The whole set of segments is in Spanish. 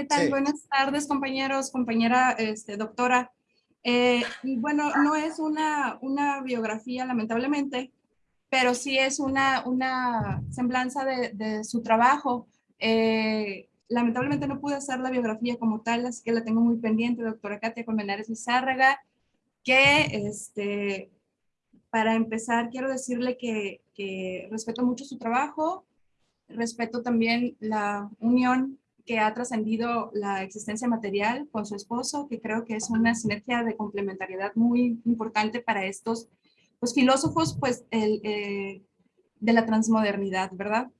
¿Qué tal? Buenas tardes, compañeros, compañera este, doctora. Eh, bueno, no es una, una biografía, lamentablemente, pero sí es una, una semblanza de, de su trabajo. Eh, lamentablemente no pude hacer la biografía como tal, así que la tengo muy pendiente, doctora Katia Colmenares Lizárraga, que este, para empezar quiero decirle que, que respeto mucho su trabajo, respeto también la unión que ha trascendido la existencia material con su esposo, que creo que es una sinergia de complementariedad muy importante para estos pues, filósofos pues, el, eh, de la transmodernidad, ¿verdad?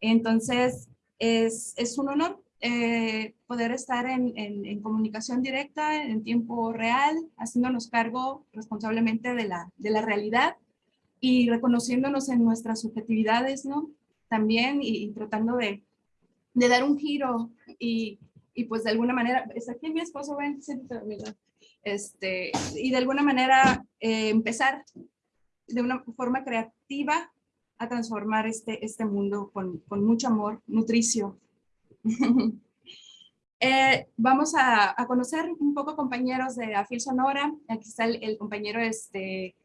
Entonces, es, es un honor eh, poder estar en, en, comunicación directa, en tiempo real, haciéndonos cargo responsablemente de la, de la realidad y reconociéndonos en nuestras subjetividades, ¿no? También y tratando de, de dar un giro y, y pues de alguna manera, aquí mi esposo, ven, este, y de alguna manera eh, empezar de una forma creativa a transformar este, este mundo con, con mucho amor, nutricio. eh, vamos a, a, conocer un poco compañeros de Afil Sonora. Aquí está el, el compañero este,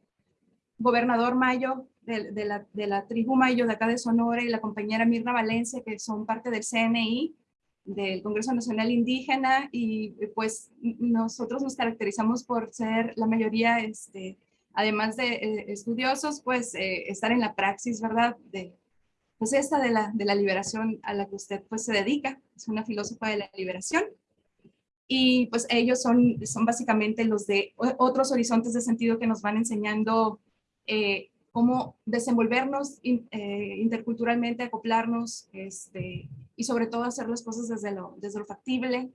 gobernador Mayo, de, la, de la tribu Mayo de acá de Sonora y la compañera Mirna Valencia, que son parte del CNI, del Congreso Nacional Indígena, y pues nosotros nos caracterizamos por ser la mayoría, este, además de eh, estudiosos, pues eh, estar en la praxis, ¿verdad? Pues esta de la, de la liberación a la que usted pues se dedica, es una filósofa de la liberación. Y pues ellos son, son básicamente los de otros horizontes de sentido que nos van enseñando eh, cómo desenvolvernos eh, interculturalmente, acoplarnos este, y sobre todo hacer las cosas desde lo, desde lo factible,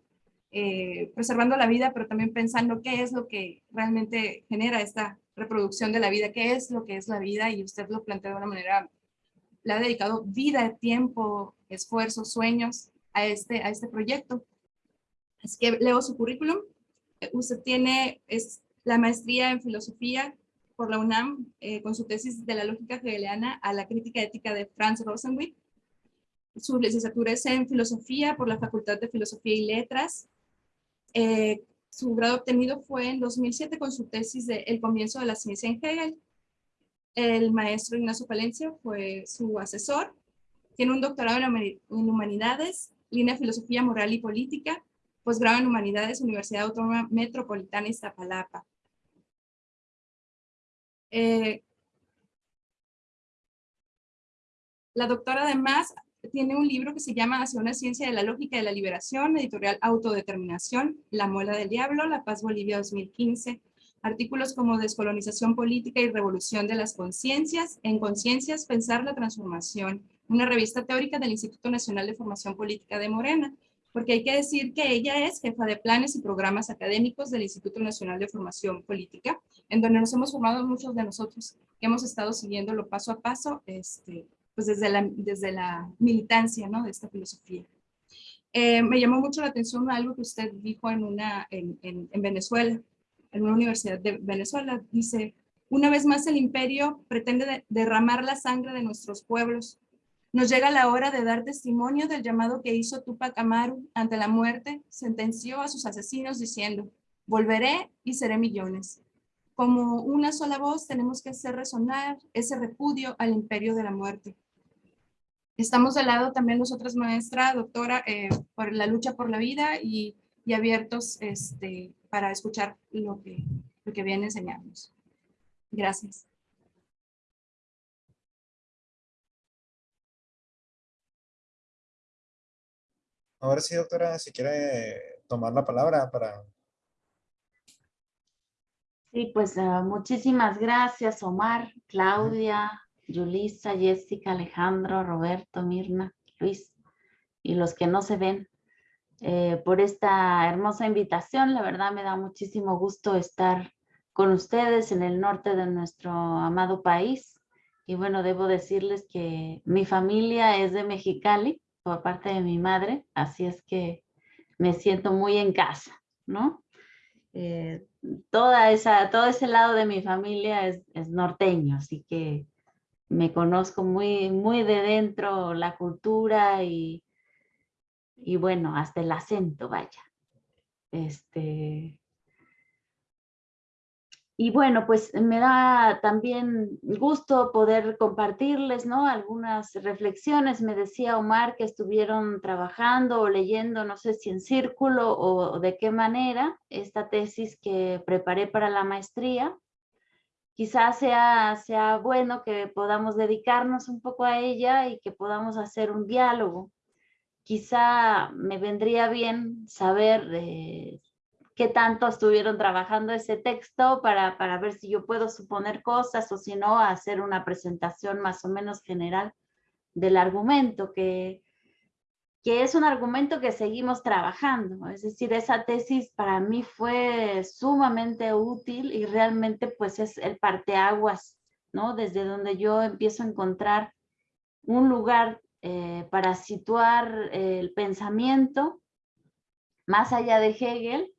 eh, preservando la vida, pero también pensando qué es lo que realmente genera esta reproducción de la vida, qué es lo que es la vida y usted lo plantea de una manera, le ha dedicado vida, tiempo, esfuerzo, sueños a este, a este proyecto. Así que leo su currículum. Usted tiene es la maestría en filosofía por la UNAM eh, con su tesis de la lógica hegeliana a la crítica ética de Franz Rosenwitz. Su licenciatura es en filosofía por la Facultad de Filosofía y Letras. Eh, su grado obtenido fue en 2007 con su tesis de El comienzo de la ciencia en Hegel. El maestro Ignacio Palencia fue su asesor. Tiene un doctorado en Humanidades, línea Filosofía Moral y Política, posgrado en Humanidades, Universidad Autónoma Metropolitana Iztapalapa. Eh, la doctora además tiene un libro que se llama Hacia una ciencia de la lógica de la liberación, editorial Autodeterminación, La muela del diablo, La paz Bolivia 2015, artículos como Descolonización política y revolución de las conciencias, En conciencias, pensar la transformación, una revista teórica del Instituto Nacional de Formación Política de Morena, porque hay que decir que ella es jefa de planes y programas académicos del Instituto Nacional de Formación Política, en donde nos hemos formado muchos de nosotros, que hemos estado siguiéndolo paso a paso, este, pues desde la, desde la militancia ¿no? de esta filosofía. Eh, me llamó mucho la atención algo que usted dijo en, una, en, en, en Venezuela, en una universidad de Venezuela, dice, una vez más el imperio pretende de, derramar la sangre de nuestros pueblos, nos llega la hora de dar testimonio del llamado que hizo Tupac Amaru ante la muerte, sentenció a sus asesinos diciendo, volveré y seré millones. Como una sola voz tenemos que hacer resonar ese repudio al imperio de la muerte. Estamos de lado también nosotras, maestra, doctora, eh, por la lucha por la vida y, y abiertos este, para escuchar lo que, lo que viene enseñarnos. Gracias. Ahora sí, doctora, si quiere tomar la palabra para... Sí, pues uh, muchísimas gracias, Omar, Claudia, Yulisa, Jessica, Alejandro, Roberto, Mirna, Luis y los que no se ven eh, por esta hermosa invitación. La verdad me da muchísimo gusto estar con ustedes en el norte de nuestro amado país. Y bueno, debo decirles que mi familia es de Mexicali por parte de mi madre, así es que me siento muy en casa, ¿no? Eh, toda esa, todo ese lado de mi familia es, norteño, así que me conozco muy, muy de dentro la cultura y, y bueno, hasta el acento, vaya. Este, y bueno, pues me da también gusto poder compartirles, ¿no? Algunas reflexiones. Me decía Omar que estuvieron trabajando o leyendo, no sé si en círculo o de qué manera, esta tesis que preparé para la maestría. Quizás sea, sea bueno que podamos dedicarnos un poco a ella y que podamos hacer un diálogo. Quizá me vendría bien saber de qué tanto estuvieron trabajando ese texto para, para ver si yo puedo suponer cosas o si no, hacer una presentación más o menos general del argumento, que, que es un argumento que seguimos trabajando. Es decir, esa tesis para mí fue sumamente útil y realmente pues es el parteaguas, ¿no? Desde donde yo empiezo a encontrar un lugar eh, para situar el pensamiento más allá de Hegel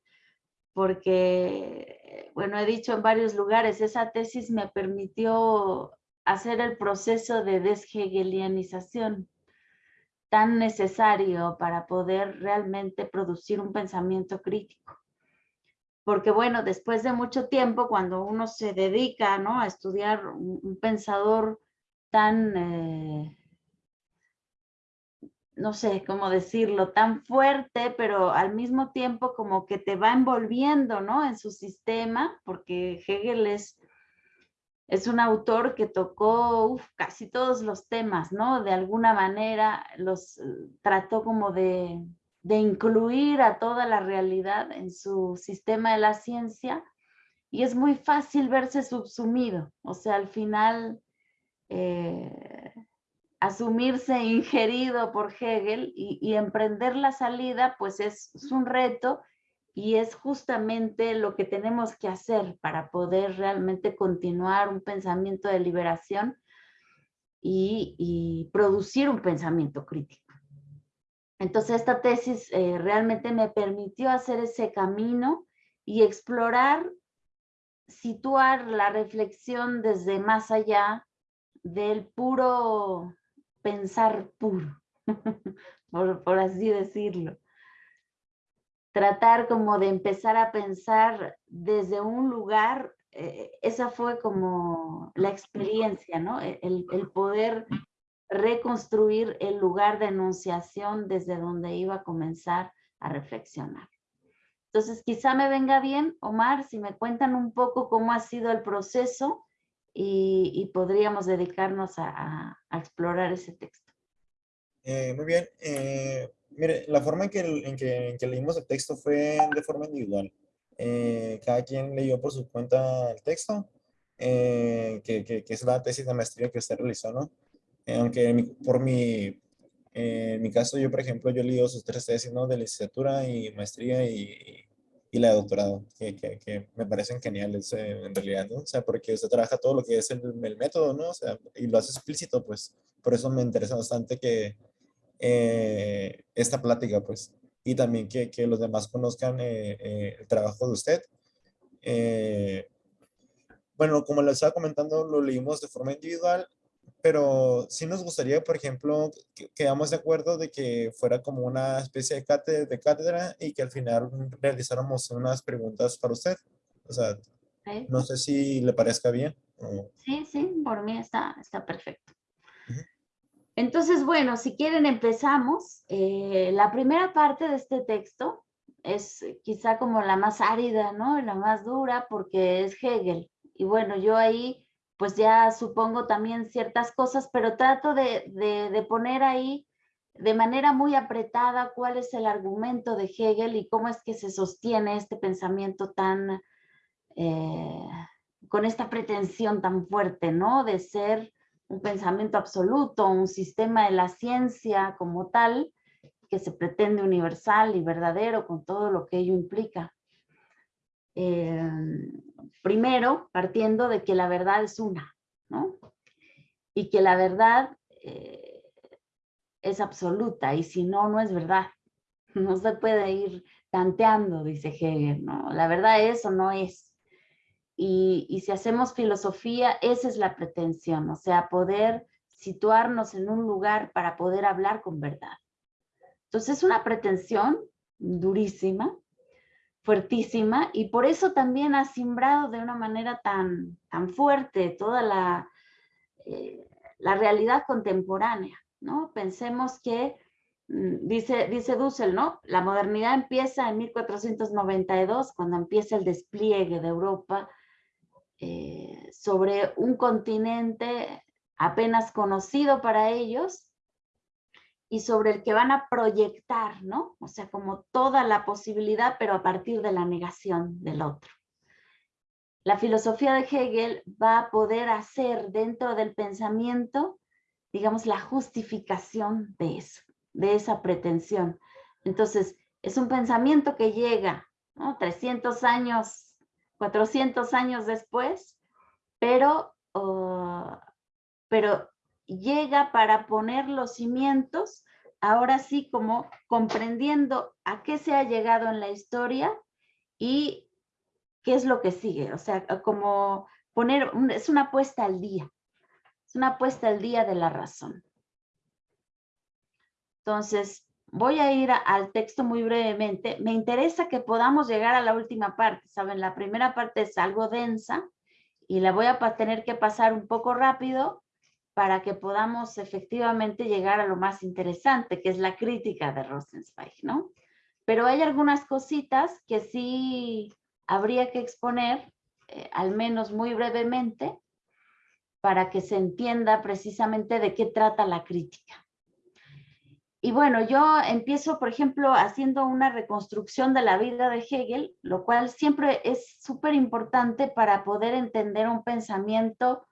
porque, bueno, he dicho en varios lugares, esa tesis me permitió hacer el proceso de deshegelianización tan necesario para poder realmente producir un pensamiento crítico. Porque bueno, después de mucho tiempo, cuando uno se dedica ¿no? a estudiar un, pensador tan eh, no sé cómo decirlo, tan fuerte, pero al mismo tiempo como que te va envolviendo, ¿no? En su sistema, porque Hegel es, es un autor que tocó casi todos los temas, ¿no? De alguna manera los eh, trató como de, de incluir a toda la realidad en su sistema de la ciencia y es muy fácil verse subsumido, o sea, al final... Eh, asumirse ingerido por Hegel y, emprender la salida, pues es, un reto y es justamente lo que tenemos que hacer para poder realmente continuar un pensamiento de liberación y, producir un pensamiento crítico. Entonces esta tesis eh, realmente me permitió hacer ese camino y explorar, situar la reflexión desde más allá del puro pensar puro, por, así decirlo. Tratar como de empezar a pensar desde un lugar, eh, esa fue como la experiencia, ¿no? E, el, el poder reconstruir el lugar de enunciación desde donde iba a comenzar a reflexionar. Entonces, quizá me venga bien, Omar, si me cuentan un poco cómo ha sido el proceso y, podríamos dedicarnos a, explorar ese texto. Eh, muy bien. Eh, mire, la forma en que, en, que, leímos el texto fue de forma individual. Eh, cada quien leyó por su cuenta el texto, que, que, es la tesis de maestría que usted realizó, ¿no? aunque por mi, en mi caso, yo, por ejemplo, yo leí sus tres tesis, ¿no? De licenciatura y maestría y, y la de doctorado, que, que, me parecen geniales eh, en realidad, ¿no? O sea, porque usted trabaja todo lo que es el, el, método, ¿no? O sea, y lo hace explícito, pues, por eso me interesa bastante que eh, esta plática, pues, y también que, que los demás conozcan eh, el trabajo de usted. bueno, como les estaba comentando, lo leímos de forma individual pero sí nos gustaría, por ejemplo, que quedamos de acuerdo de que fuera como una especie de cátedra, de cátedra y que al final realizáramos unas preguntas para usted. O sea, no sé si le parezca bien. Sí, sí, por mí está, está perfecto. Entonces, bueno, si quieren empezamos. Eh, la primera parte de este texto es quizá como la más árida, ¿no? La más dura porque es Hegel. Y bueno, yo ahí pues ya supongo también ciertas cosas, pero trato de, poner ahí de manera muy apretada cuál es el argumento de Hegel y cómo es que se sostiene este pensamiento tan, eh, con esta pretensión tan fuerte, ¿no? De ser un pensamiento absoluto, un sistema de la ciencia como tal, que se pretende universal y verdadero con todo lo que ello implica. Eh, primero, partiendo de que la verdad es una, ¿no? Y que la verdad eh, es absoluta, y si no, no es verdad. No se puede ir tanteando, dice Hegel, ¿no? La verdad es o no es. Y, y si hacemos filosofía, esa es la pretensión, o sea, poder situarnos en un lugar para poder hablar con verdad. Entonces es una pretensión durísima, fuertísima, y por eso también ha simbrado de una manera tan, tan fuerte toda la, eh, la realidad contemporánea, ¿no? Pensemos que, mm, dice, dice Dussel, ¿no? La modernidad empieza en 1492, cuando empieza el despliegue de Europa eh, sobre un continente apenas conocido para ellos, y sobre el que van a proyectar, ¿no? O sea, como toda la posibilidad, pero a partir de la negación del otro. La filosofía de Hegel va a poder hacer dentro del pensamiento, digamos, la justificación de eso, de esa pretensión. Entonces, es un pensamiento que llega, ¿no? 300 años, 400 años después, pero, oh, pero llega para poner los cimientos, ahora sí como comprendiendo a qué se ha llegado en la historia y qué es lo que sigue. O sea, como poner, es una apuesta al día, es una apuesta al día de la razón. Entonces, voy a ir al texto muy brevemente. Me interesa que podamos llegar a la última parte, ¿saben? La primera parte es algo densa y la voy a tener que pasar un poco rápido para que podamos efectivamente llegar a lo más interesante, que es la crítica de Rosenzweig, ¿no? Pero hay algunas cositas que sí habría que exponer, eh, al menos muy brevemente, para que se entienda precisamente de qué trata la crítica. Y bueno, yo empiezo, por ejemplo, haciendo una reconstrucción de la vida de Hegel, lo cual siempre es súper importante para poder entender un pensamiento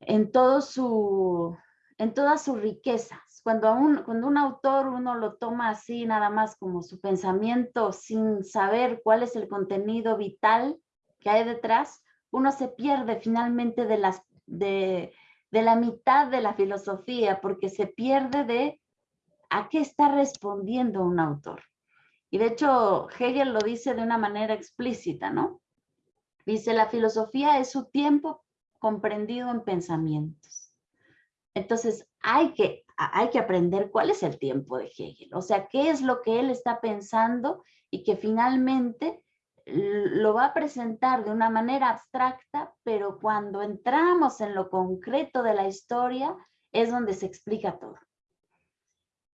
en, todo su, en todas sus riquezas. Cuando un, cuando un autor uno lo toma así nada más como su pensamiento sin saber cuál es el contenido vital que hay detrás, uno se pierde finalmente de, las, de, de la mitad de la filosofía porque se pierde de a qué está respondiendo un autor. Y de hecho Hegel lo dice de una manera explícita, ¿no? Dice, la filosofía es su tiempo comprendido en pensamientos. Entonces, hay que, hay que aprender cuál es el tiempo de Hegel, o sea, qué es lo que él está pensando y que finalmente lo va a presentar de una manera abstracta, pero cuando entramos en lo concreto de la historia es donde se explica todo.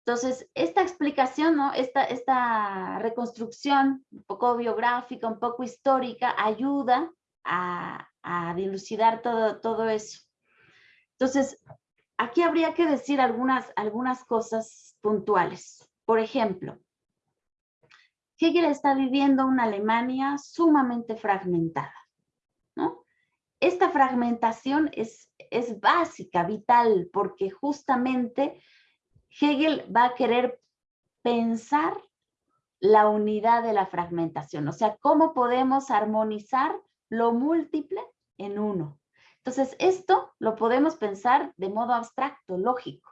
Entonces, esta explicación, ¿no? esta, esta reconstrucción un poco biográfica, un poco histórica, ayuda a, a dilucidar todo, todo eso. Entonces, aquí habría que decir algunas, algunas cosas puntuales. Por ejemplo, Hegel está viviendo una Alemania sumamente fragmentada. ¿no? Esta fragmentación es, es básica, vital, porque justamente Hegel va a querer pensar la unidad de la fragmentación, o sea, cómo podemos armonizar lo múltiple en uno. Entonces, esto lo podemos pensar de modo abstracto, lógico,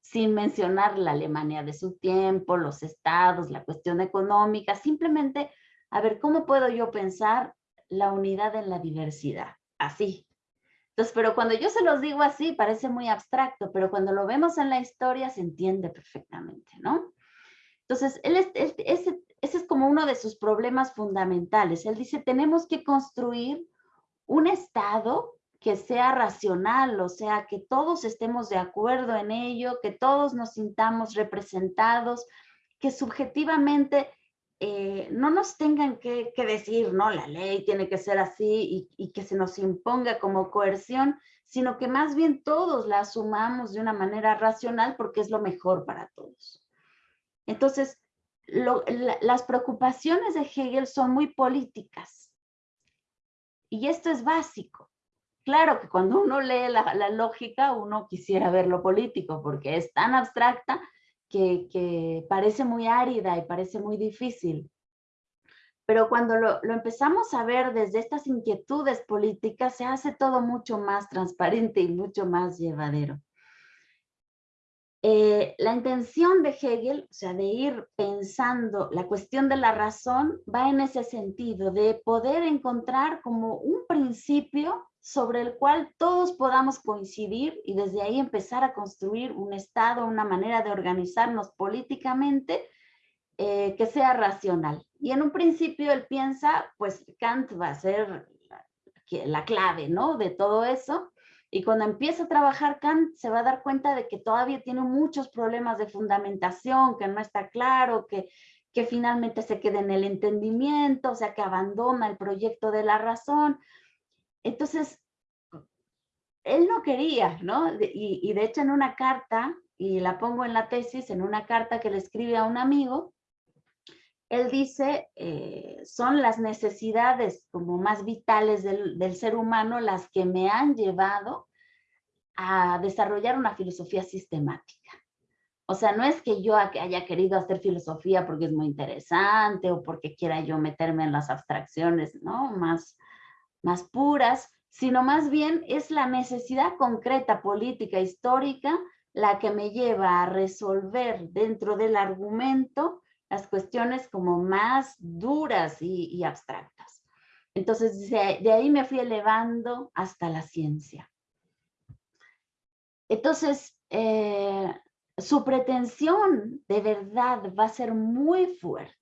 sin mencionar la Alemania de su tiempo, los estados, la cuestión económica, simplemente, a ver, ¿cómo puedo yo pensar la unidad en la diversidad? Así. Entonces, pero cuando yo se los digo así, parece muy abstracto, pero cuando lo vemos en la historia se entiende perfectamente, ¿no? Entonces, ese, ese es como uno de sus problemas fundamentales. Él dice, tenemos que construir un Estado que sea racional, o sea, que todos estemos de acuerdo en ello, que todos nos sintamos representados, que subjetivamente eh, no nos tengan que, decir, no, la ley tiene que ser así y, y, que se nos imponga como coerción, sino que más bien todos la asumamos de una manera racional porque es lo mejor para todos. Entonces, las preocupaciones de Hegel son muy políticas y esto es básico. Claro que cuando uno lee la, lógica, uno quisiera ver lo político, porque es tan abstracta que, parece muy árida y parece muy difícil. Pero cuando lo, lo, empezamos a ver desde estas inquietudes políticas, se hace todo mucho más transparente y mucho más llevadero. Eh, la intención de Hegel, o sea, de ir pensando la cuestión de la razón, va en ese sentido, de poder encontrar como un principio sobre el cual todos podamos coincidir y desde ahí empezar a construir un Estado, una manera de organizarnos políticamente eh, que sea racional. Y en un principio él piensa, pues Kant va a ser la clave, ¿no? De todo eso. Y cuando empieza a trabajar Kant se va a dar cuenta de que todavía tiene muchos problemas de fundamentación, que no está claro, que, que finalmente se queda en el entendimiento, o sea, que abandona el proyecto de la razón. Entonces, él no quería, ¿no? Y, y de hecho en una carta, y la pongo en la tesis, en una carta que le escribe a un amigo, él dice, eh, son las necesidades como más vitales del, del, ser humano las que me han llevado a desarrollar una filosofía sistemática. O sea, no es que yo haya querido hacer filosofía porque es muy interesante o porque quiera yo meterme en las abstracciones ¿no? más, más puras, sino más bien es la necesidad concreta, política, histórica, la que me lleva a resolver dentro del argumento las cuestiones como más duras y, abstractas. Entonces, de, ahí me fui elevando hasta la ciencia. Entonces, eh, su pretensión de verdad va a ser muy fuerte.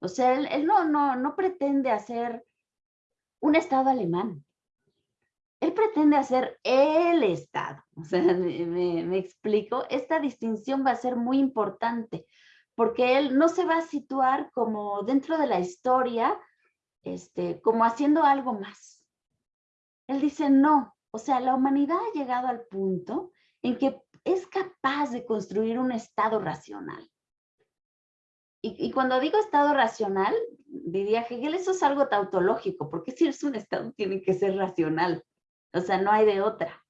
O sea, él, no, no, no pretende hacer un Estado alemán. Él pretende hacer el Estado. O sea, me, me explico. Esta distinción va a ser muy importante porque él no se va a situar como dentro de la historia, este, como haciendo algo más. Él dice, no, o sea, la humanidad ha llegado al punto en que es capaz de construir un estado racional. Y, cuando digo estado racional, diría Hegel, eso es algo tautológico, porque si es un estado tiene que ser racional, o sea, no hay de otra.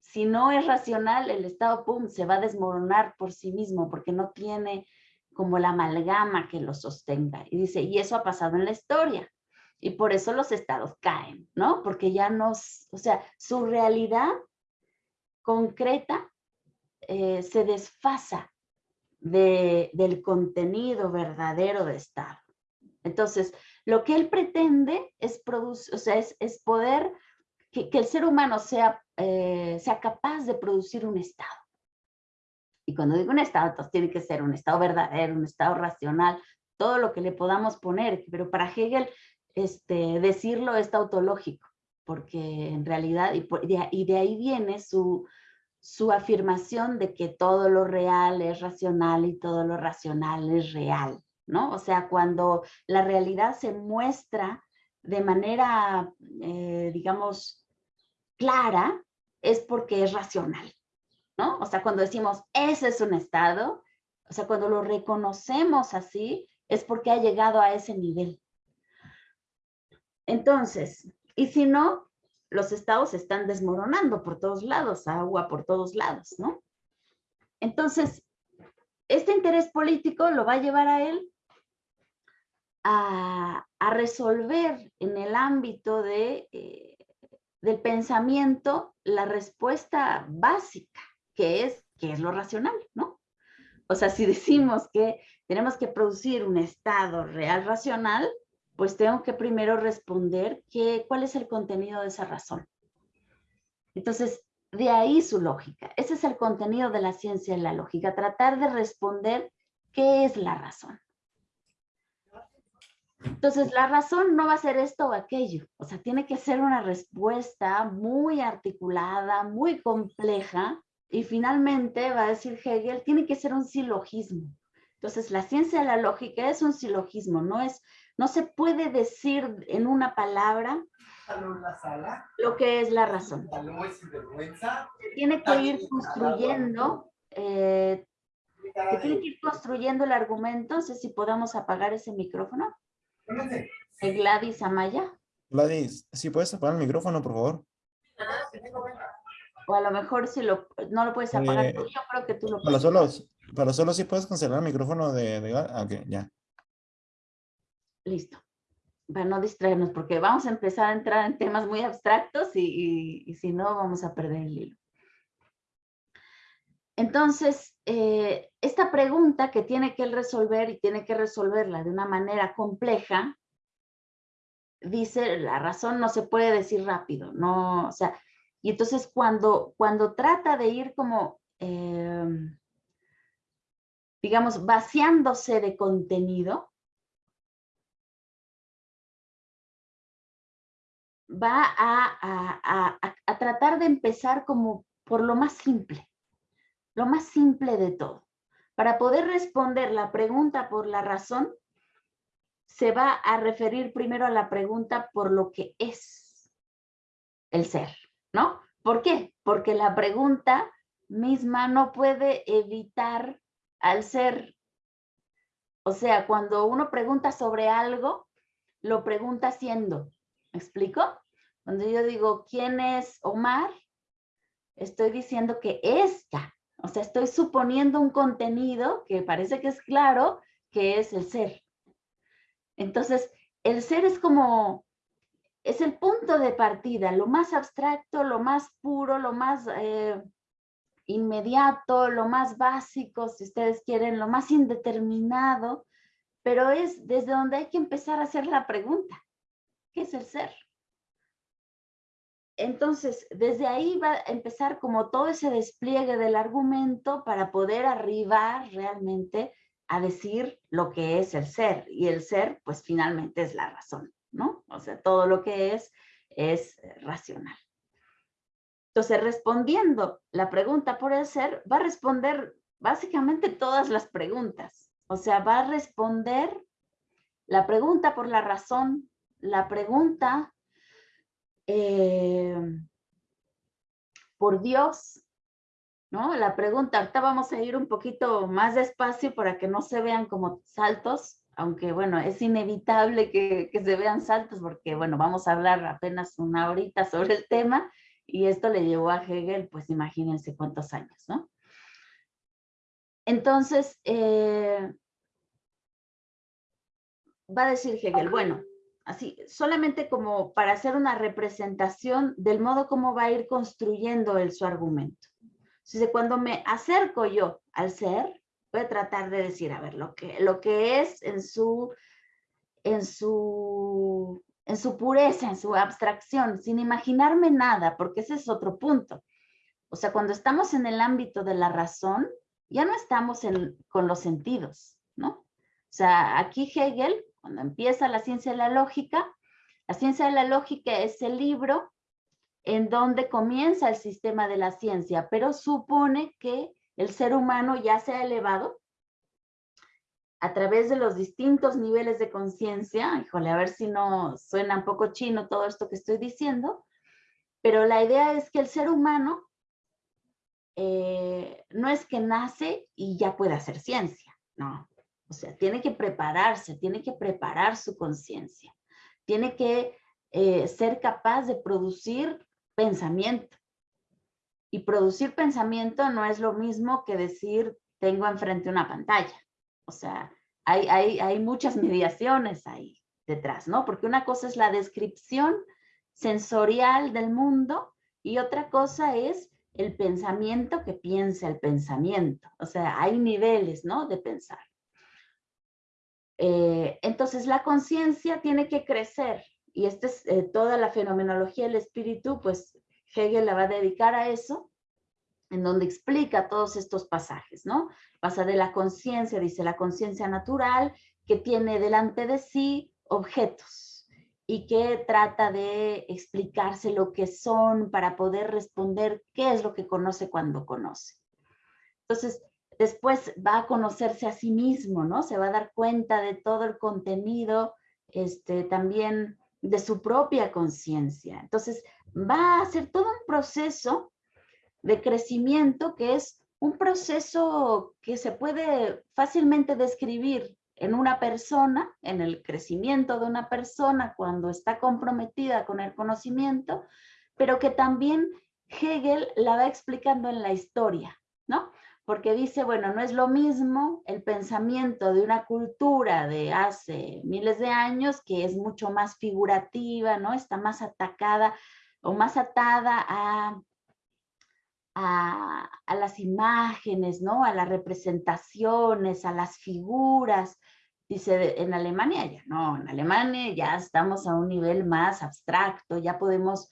Si no es racional, el estado, pum, se va a desmoronar por sí mismo, porque no tiene como la amalgama que lo sostenga. Y dice, y eso ha pasado en la historia. Y por eso los estados caen, ¿no? Porque ya no, o sea, su realidad concreta eh, se desfasa de, del contenido verdadero de Estado. Entonces, lo que él pretende es, producir, o sea, es, es poder que, que, el ser humano sea, eh, sea capaz de producir un Estado. Y cuando digo un estado, tiene que ser un estado verdadero, un estado racional, todo lo que le podamos poner. Pero para Hegel, este, decirlo es tautológico, porque en realidad, y, de ahí viene su, su afirmación de que todo lo real es racional y todo lo racional es real, ¿no? O sea, cuando la realidad se muestra de manera, eh, digamos, clara, es porque es racional, ¿no? O sea, cuando decimos, ese es un estado, o sea, cuando lo reconocemos así, es porque ha llegado a ese nivel. Entonces, y si no, los estados se están desmoronando por todos lados, agua por todos lados, ¿no? Entonces, este interés político lo va a llevar a él a, resolver en el ámbito de, eh, del pensamiento la respuesta básica que es, que es lo racional, ¿no? O sea, si decimos que tenemos que producir un estado real racional, pues tengo que primero responder que, cuál es el contenido de esa razón. Entonces, de ahí su lógica. Ese es el contenido de la ciencia y la lógica, tratar de responder qué es la razón. Entonces, la razón no va a ser esto o aquello. O sea, tiene que ser una respuesta muy articulada, muy compleja, y finalmente, va a decir Hegel, tiene que ser un silogismo. Entonces, la ciencia de la lógica es un silogismo, no, es, no se puede decir en una palabra lo que es la razón. Se tiene que ir construyendo, eh, se tiene que ir construyendo el argumento. No sé si podemos apagar ese micrófono. Gladys Amaya. Gladys, si puedes apagar el micrófono, por favor. O a lo mejor si lo, no lo puedes apagar, eh, yo creo que tú lo para Solo, para solo si puedes cancelar el micrófono de, de ah, ok, ya. Listo. Para no distraernos, porque vamos a empezar a entrar en temas muy abstractos y, y, si no vamos a perder el hilo. Entonces, eh, esta pregunta que tiene que resolver y tiene que resolverla de una manera compleja, dice, la razón no se puede decir rápido, no, o sea, y entonces cuando, cuando trata de ir como, em, digamos, vaciándose de contenido, va a, a, tratar de empezar como por lo más simple, lo más simple de todo. Para poder responder la pregunta por la razón, se va a referir primero a la pregunta por lo que es el ser, ¿no? ¿Por qué? Porque la pregunta misma no puede evitar al ser. O sea, cuando uno pregunta sobre algo, lo pregunta siendo. ¿Me explico? Cuando yo digo, ¿quién es Omar? Estoy diciendo que es ya. O sea, estoy suponiendo un contenido que parece que es claro, que es el ser. Entonces, el ser es como, es el punto de partida, lo más abstracto, lo más puro, lo más eh, inmediato, lo más básico, si ustedes quieren, lo más indeterminado, pero es desde donde hay que empezar a hacer la pregunta. ¿Qué es el ser? Entonces, desde ahí va a empezar como todo ese despliegue del argumento para poder arribar realmente a decir lo que es el ser. Y el ser, pues finalmente es la razón, ¿no? O sea, todo lo que es, es racional. Entonces, respondiendo la pregunta por el ser, va a responder básicamente todas las preguntas. O sea, va a responder la pregunta por la razón, la pregunta eh, por Dios, ¿no? La pregunta, ahorita vamos a ir un poquito más despacio para que no se vean como saltos, aunque bueno, es inevitable que, que se vean saltos porque bueno, vamos a hablar apenas una horita sobre el tema y esto le llevó a Hegel, pues imagínense cuántos años, ¿no? Entonces, eh, va a decir Hegel, bueno, así, solamente como para hacer una representación del modo como va a ir construyendo él su argumento. Entonces, cuando me acerco yo al ser, voy a tratar de decir, a ver, lo que, lo que es en su, en su, en su pureza, en su abstracción, sin imaginarme nada, porque ese es otro punto. O sea, cuando estamos en el ámbito de la razón, ya no estamos con los sentidos, ¿no? O sea, aquí Hegel cuando empieza la ciencia de la lógica, la ciencia de la lógica es el libro en donde comienza el sistema de la ciencia, pero supone que el ser humano ya se ha elevado a través de los distintos niveles de conciencia, híjole, a ver si no suena un poco chino todo esto que estoy diciendo, pero la idea es que el ser humano eh, no es que nace y ya puede hacer ciencia, no. O sea, tiene que prepararse, tiene que preparar su conciencia, tiene que eh, ser capaz de producir pensamiento. Y producir pensamiento no es lo mismo que decir tengo enfrente una pantalla. O sea, hay, hay, hay muchas mediaciones ahí detrás, ¿no? Porque una cosa es la descripción sensorial del mundo y otra cosa es el pensamiento que piensa el pensamiento. O sea, hay niveles, ¿no? De pensar. Eh, entonces la conciencia tiene que crecer y esta es eh, toda la fenomenología del espíritu, pues Hegel la va a dedicar a eso, en donde explica todos estos pasajes, ¿no? Pasa de la conciencia, dice la conciencia natural, que tiene delante de sí objetos y que trata de explicarse lo que son para poder responder qué es lo que conoce cuando conoce. Entonces, después va a conocerse a sí mismo, ¿no? Se va a dar cuenta de todo el contenido, este, también de su propia conciencia. Entonces, va a ser todo un proceso de crecimiento que es un proceso que se puede fácilmente describir en una persona, en el crecimiento de una persona cuando está comprometida con el conocimiento, pero que también Hegel la va explicando en la historia. Porque dice, bueno, no es lo mismo el pensamiento de una cultura de hace miles de años que es mucho más figurativa, ¿no? Está más atacada o más atada a, a, las imágenes, ¿no? A las representaciones, a las figuras. Dice, en Alemania ya no, en Alemania ya estamos a un nivel más abstracto, ya podemos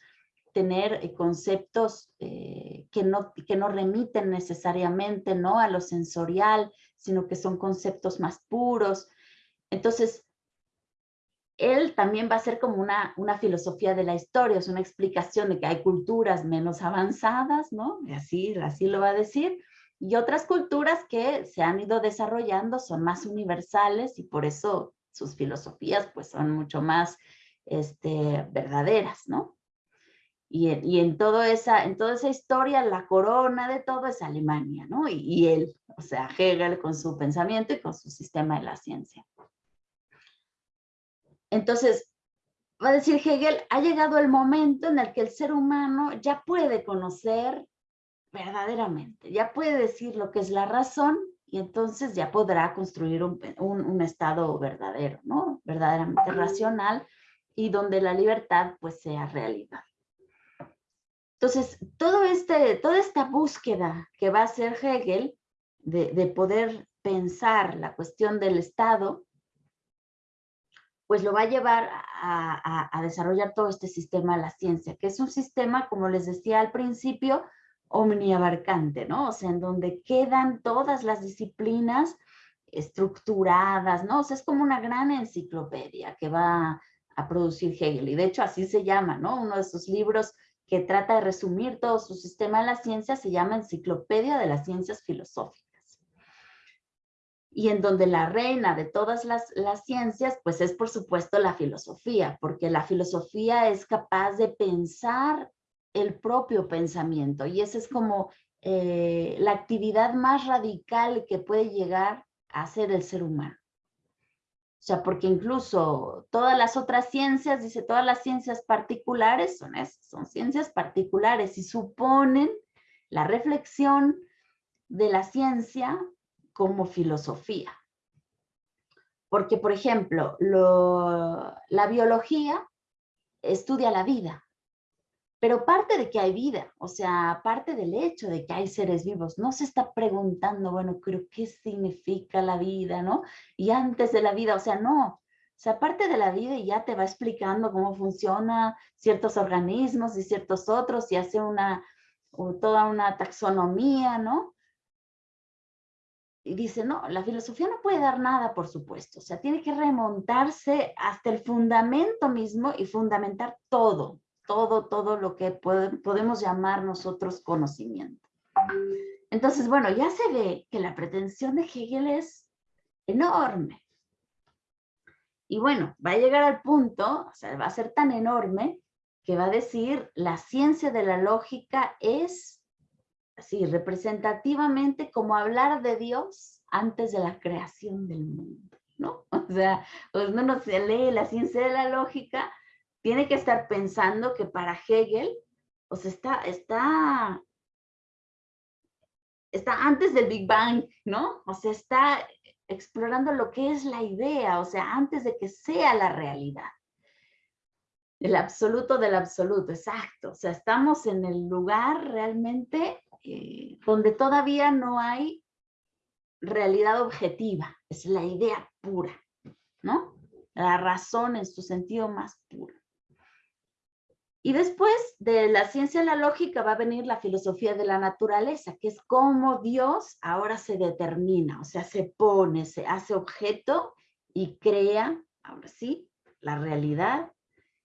tener eh, conceptos eh, que, no, que no remiten necesariamente ¿no? a lo sensorial, sino que son conceptos más puros. Entonces, él también va a ser como una, una filosofía de la historia, es una explicación de que hay culturas menos avanzadas, ¿no? Y así, así lo va a decir, y otras culturas que se han ido desarrollando son más universales y por eso sus filosofías pues son mucho más este, verdaderas, ¿no? Y, y en, todo esa, en toda esa historia la corona de todo es Alemania, ¿no? Y, y él, o sea, Hegel con su pensamiento y con su sistema de la ciencia. Entonces, va a decir Hegel, ha llegado el momento en el que el ser humano ya puede conocer verdaderamente, ya puede decir lo que es la razón y entonces ya podrá construir un, un, estado verdadero, ¿no? Verdaderamente racional y donde la libertad pues sea realidad. Entonces, todo este, toda esta búsqueda que va a hacer Hegel de, de poder pensar la cuestión del Estado, pues lo va a llevar a, desarrollar todo este sistema de la ciencia, que es un sistema, como les decía al principio, omniabarcante, ¿no? O sea, en donde quedan todas las disciplinas estructuradas, ¿no? O sea, es como una gran enciclopedia que va a producir Hegel, y de hecho así se llama, ¿no? Uno de sus libros que trata de resumir todo su sistema de la ciencia se llama Enciclopedia de las Ciencias Filosóficas y en donde la reina de todas las, ciencias, pues es por supuesto la filosofía, porque la filosofía es capaz de pensar el propio pensamiento y esa es como eh, la actividad más radical que puede llegar a ser el ser humano. O sea, porque incluso todas las otras ciencias, dice, todas las ciencias particulares son son ciencias particulares y suponen la reflexión de la ciencia como filosofía. Porque, por ejemplo, la biología estudia la vida, pero parte de que hay vida, o sea, parte del hecho de que hay seres vivos, no se está preguntando, bueno, creo, ¿qué significa la vida, no? Y antes de la vida, o sea, no, o sea, parte de la vida y ya te va explicando cómo funcionan ciertos organismos y ciertos otros y hace una, toda una taxonomía, ¿no? y dice, no, la filosofía no puede dar nada, por supuesto, o sea, tiene que remontarse hasta el fundamento mismo y fundamentar todo, todo, todo lo que podemos llamar nosotros conocimiento. Entonces, bueno, ya se ve que la pretensión de Hegel es enorme. Y bueno, va a llegar al punto, o sea, va a ser tan enorme que va a decir, la ciencia de la lógica es así representativamente como hablar de Dios antes de la creación del mundo, ¿no? O sea, pues uno se lee la ciencia de la lógica, tiene que estar pensando que para Hegel, o sea, está, está, está antes del Big Bang, ¿no? O sea, está explorando lo que es la idea, o sea, antes de que sea la realidad. El absoluto del absoluto, exacto. O sea, estamos en el lugar realmente eh, donde todavía no hay realidad objetiva, es la idea pura, ¿no? La razón en su sentido más puro. Y después de la ciencia de la lógica va a venir la filosofía de la naturaleza, que es cómo Dios ahora se determina, o sea, se pone, se hace objeto y crea, ahora sí, la realidad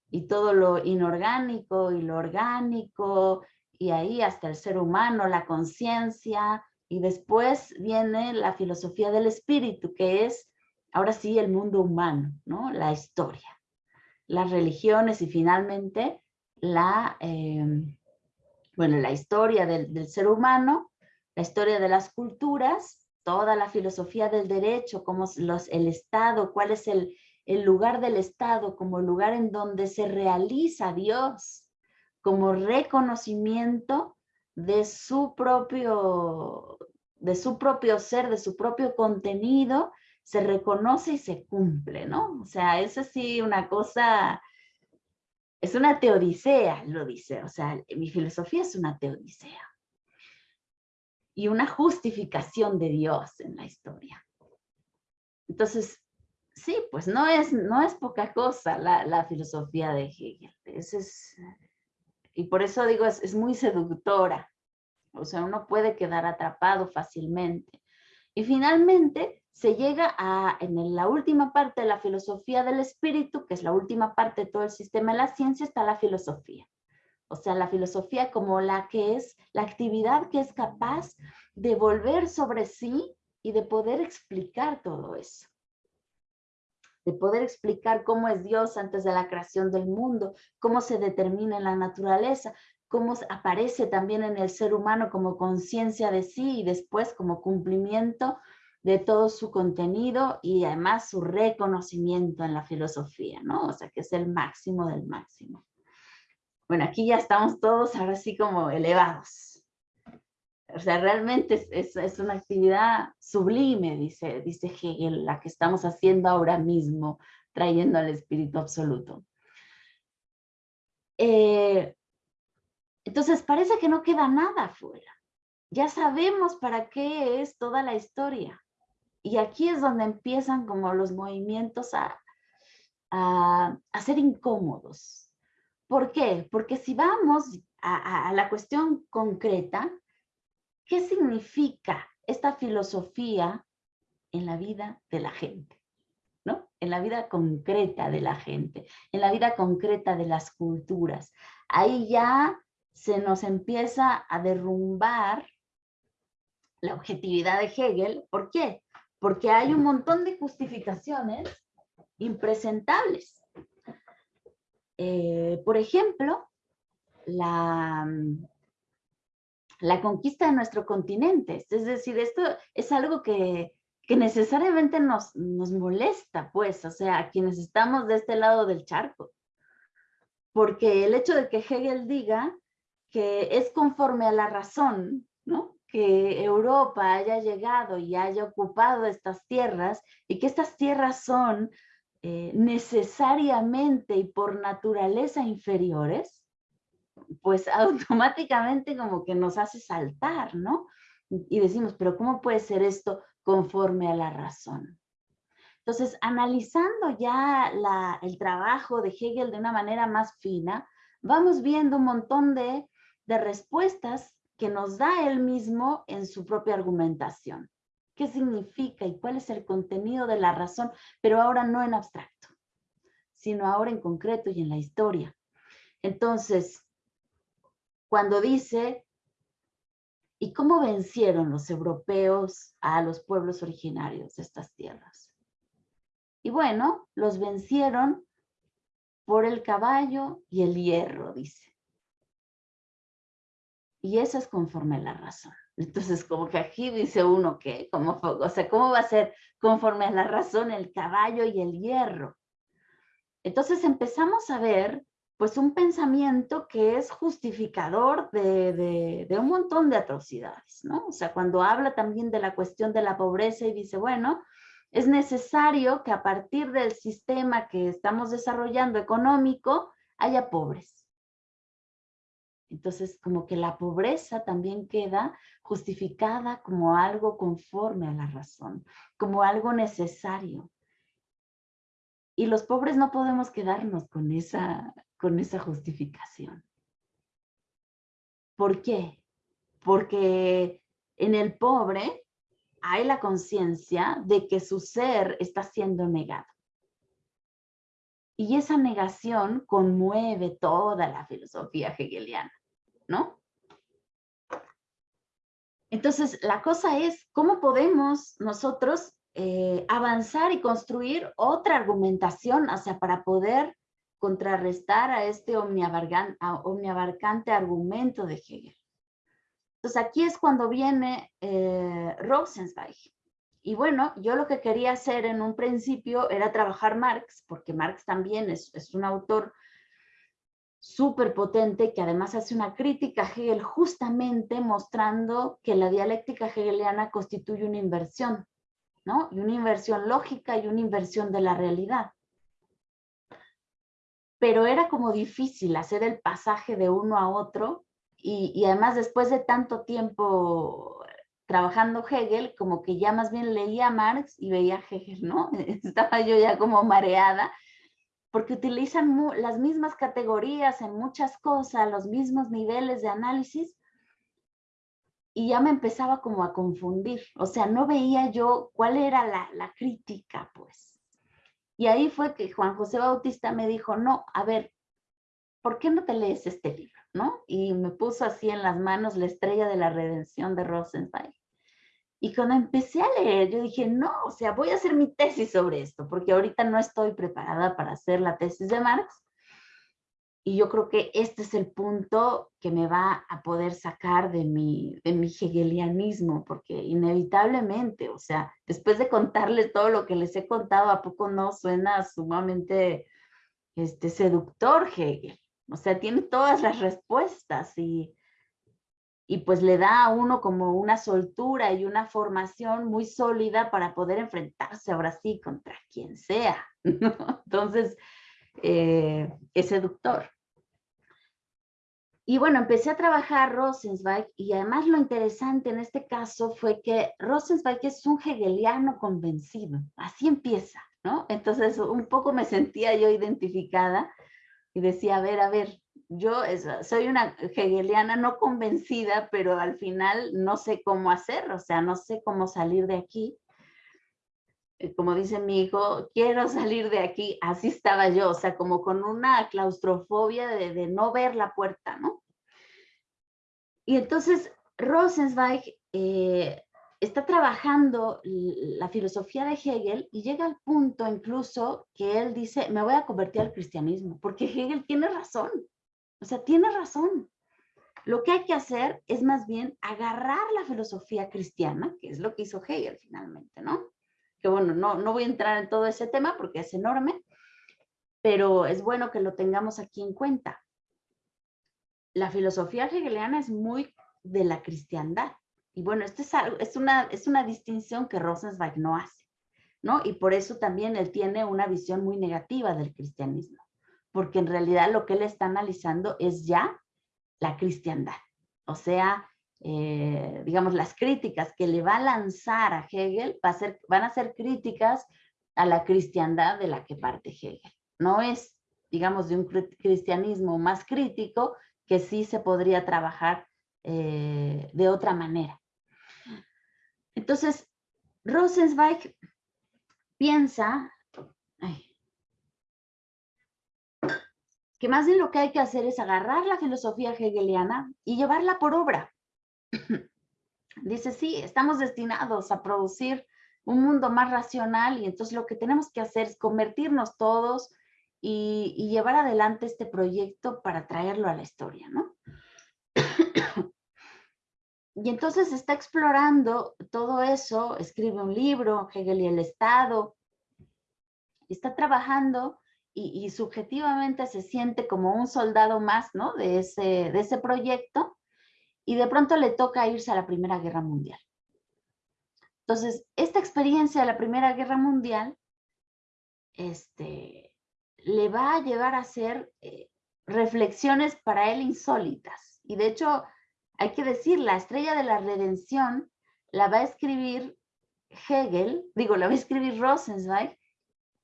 y todo lo inorgánico y lo orgánico y ahí hasta el ser humano, la conciencia, y después viene la filosofía del espíritu, que es ahora sí el mundo humano, ¿no? La historia, las religiones y finalmente la, em, bueno, la historia del, ser humano, la historia de las culturas, toda la filosofía del derecho, como los, el Estado, cuál es el, el lugar del Estado como lugar en donde se realiza Dios, como reconocimiento de su propio, de su propio ser, de su propio contenido, se reconoce y se cumple, ¿no? O sea, es así una cosa, es una teodicea, lo dice, o sea, mi filosofía es una teodicea. Y una justificación de Dios en la historia. Entonces, sí, pues no es, no es poca cosa la, filosofía de Hegel. Es, y por eso digo, es, es, muy seductora. O sea, uno puede quedar atrapado fácilmente. Y finalmente se llega a, en la última parte de la filosofía del espíritu, que es la última parte de todo el sistema de la ciencia, está la filosofía. O sea, la filosofía como la que es, la actividad que es capaz de volver sobre sí y de poder explicar todo eso. De poder explicar cómo es Dios antes de la creación del mundo, cómo se determina en la naturaleza, cómo aparece también en el ser humano como conciencia de sí y después como cumplimiento de todo su contenido y además su reconocimiento en la filosofía, ¿no? O sea, que es el máximo del máximo. Bueno, aquí ya estamos todos ahora sí como elevados. O sea, realmente es, es, una actividad sublime, dice, dice Hegel, la que estamos haciendo ahora mismo, trayendo al espíritu absoluto. Eh, entonces parece que no queda nada afuera. Ya sabemos para qué es toda la historia. Y aquí es donde empiezan como los movimientos a, a, ser incómodos. ¿Por qué? Porque si vamos a, a la cuestión concreta, ¿qué significa esta filosofía en la vida de la gente? ¿no? En la vida concreta de la gente, en la vida concreta de las culturas. Ahí ya se nos empieza a derrumbar la objetividad de Hegel. ¿Por qué? Porque hay un montón de justificaciones impresentables. Eh, por ejemplo, la, la conquista de nuestro continente. Es decir, esto es algo que, que necesariamente nos, nos molesta, pues, o sea, quienes estamos de este lado del charco. Porque el hecho de que Hegel diga que es conforme a la razón, ¿no? Que Europa haya llegado y haya ocupado estas tierras y que estas tierras son eh, necesariamente y por naturaleza inferiores, pues automáticamente como que nos hace saltar, ¿no? Y decimos, pero ¿cómo puede ser esto conforme a la razón? Entonces, analizando ya el trabajo de Hegel de una manera más fina, vamos viendo un montón de, de respuestas que nos da él mismo en su propia argumentación. ¿Qué significa y cuál es el contenido de la razón? Pero ahora no en abstracto, sino ahora en concreto y en la historia. Entonces, cuando dice, ¿y cómo vencieron los europeos a los pueblos originarios de estas tierras? Y bueno, los vencieron por el caballo y el hierro, dice. Y eso es conforme a la razón. Entonces, como que aquí dice uno que, como, o sea, ¿cómo va a ser conforme a la razón el caballo y el hierro? Entonces empezamos a ver, pues, un pensamiento que es justificador de, de un montón de atrocidades, ¿no? O sea, cuando habla también de la cuestión de la pobreza y dice, bueno, es necesario que a partir del sistema que estamos desarrollando económico, haya pobres entonces, como que la pobreza también queda justificada como algo conforme a la razón, como algo necesario. Y los pobres no podemos quedarnos con esa, con esa justificación. ¿Por qué? Porque en el pobre hay la conciencia de que su ser está siendo negado. Y esa negación conmueve toda la filosofía hegeliana, ¿no? Entonces, la cosa es, ¿cómo podemos nosotros eh, avanzar y construir otra argumentación, o sea, para poder contrarrestar a este omniabarcante argumento de Hegel? Entonces, aquí es cuando viene eh, Rosenzweig y bueno, yo lo que quería hacer en un principio era trabajar Marx, porque Marx también es, un autor súper potente que además hace una crítica a Hegel justamente mostrando que la dialéctica hegeliana constituye una inversión, ¿no? Y una inversión lógica y una inversión de la realidad. Pero era como difícil hacer el pasaje de uno a otro y, además después de tanto tiempo trabajando Hegel, como que ya más bien leía Marx y veía Hegel, ¿no? Estaba yo ya como mareada, porque utilizan las mismas categorías en muchas cosas, los mismos niveles de análisis, y ya me empezaba como a confundir, o sea, no veía yo cuál era la, crítica, pues. Y ahí fue que Juan José Bautista me dijo, no, a ver, ¿por qué no te lees este libro? ¿no? Y me puso así en las manos la estrella de la redención de Rosenzweig. Y cuando empecé a leer, yo dije, no, o sea, voy a hacer mi tesis sobre esto, porque ahorita no estoy preparada para hacer la tesis de Marx, y yo creo que este es el punto que me va a poder sacar de mi, de mi hegelianismo, porque inevitablemente, o sea, después de contarles todo lo que les he contado, ¿a poco no suena sumamente este, seductor Hegel? O sea, tiene todas las respuestas y, y pues le da a uno como una soltura y una formación muy sólida para poder enfrentarse ahora sí contra quien sea. Entonces, eh, es seductor. Y bueno, empecé a trabajar Rosenzweig y además lo interesante en este caso fue que Rosenzweig es un hegeliano convencido, así empieza, ¿no? Entonces un poco me sentía yo identificada y decía, a ver, a ver, yo soy una hegeliana no convencida, pero al final no sé cómo hacer, o sea, no sé cómo salir de aquí. Eh, como dice mi hijo, quiero salir de aquí, así estaba yo, o sea, como con una claustrofobia de, no ver la puerta, ¿no? Y entonces Rosenzweig eh, está trabajando la filosofía de Hegel y llega al punto incluso que él dice, me voy a convertir al cristianismo, porque Hegel tiene razón, o sea, tiene razón. Lo que hay que hacer es más bien agarrar la filosofía cristiana, que es lo que hizo Hegel finalmente, ¿no? que bueno, no, no voy a entrar en todo ese tema porque es enorme, pero es bueno que lo tengamos aquí en cuenta. La filosofía hegeliana es muy de la cristiandad. Y bueno, esto es, es, una, es una distinción que Rosenzweig no hace, ¿no? Y por eso también él tiene una visión muy negativa del cristianismo, porque en realidad lo que él está analizando es ya la cristiandad. O sea, eh, digamos, las críticas que le va a lanzar a Hegel va a ser, van a ser críticas a la cristiandad de la que parte Hegel. No es, digamos, de un cristianismo más crítico que sí se podría trabajar eh, de otra manera. Entonces, Rosenzweig piensa que más bien lo que hay que hacer es agarrar la filosofía hegeliana y llevarla por obra. Dice, sí, estamos destinados a producir un mundo más racional y entonces lo que tenemos que hacer es convertirnos todos y, llevar adelante este proyecto para traerlo a la historia, ¿no? Y entonces está explorando todo eso, escribe un libro, Hegel y el Estado, está trabajando y, subjetivamente se siente como un soldado más, ¿no? De ese, de ese proyecto y de pronto le toca irse a la Primera Guerra Mundial. Entonces, esta experiencia de la Primera Guerra Mundial este, le va a llevar a hacer eh, reflexiones para él insólitas. Y de hecho, hay que decir, la estrella de la redención la va a escribir Hegel, digo, la va a escribir Rosenzweig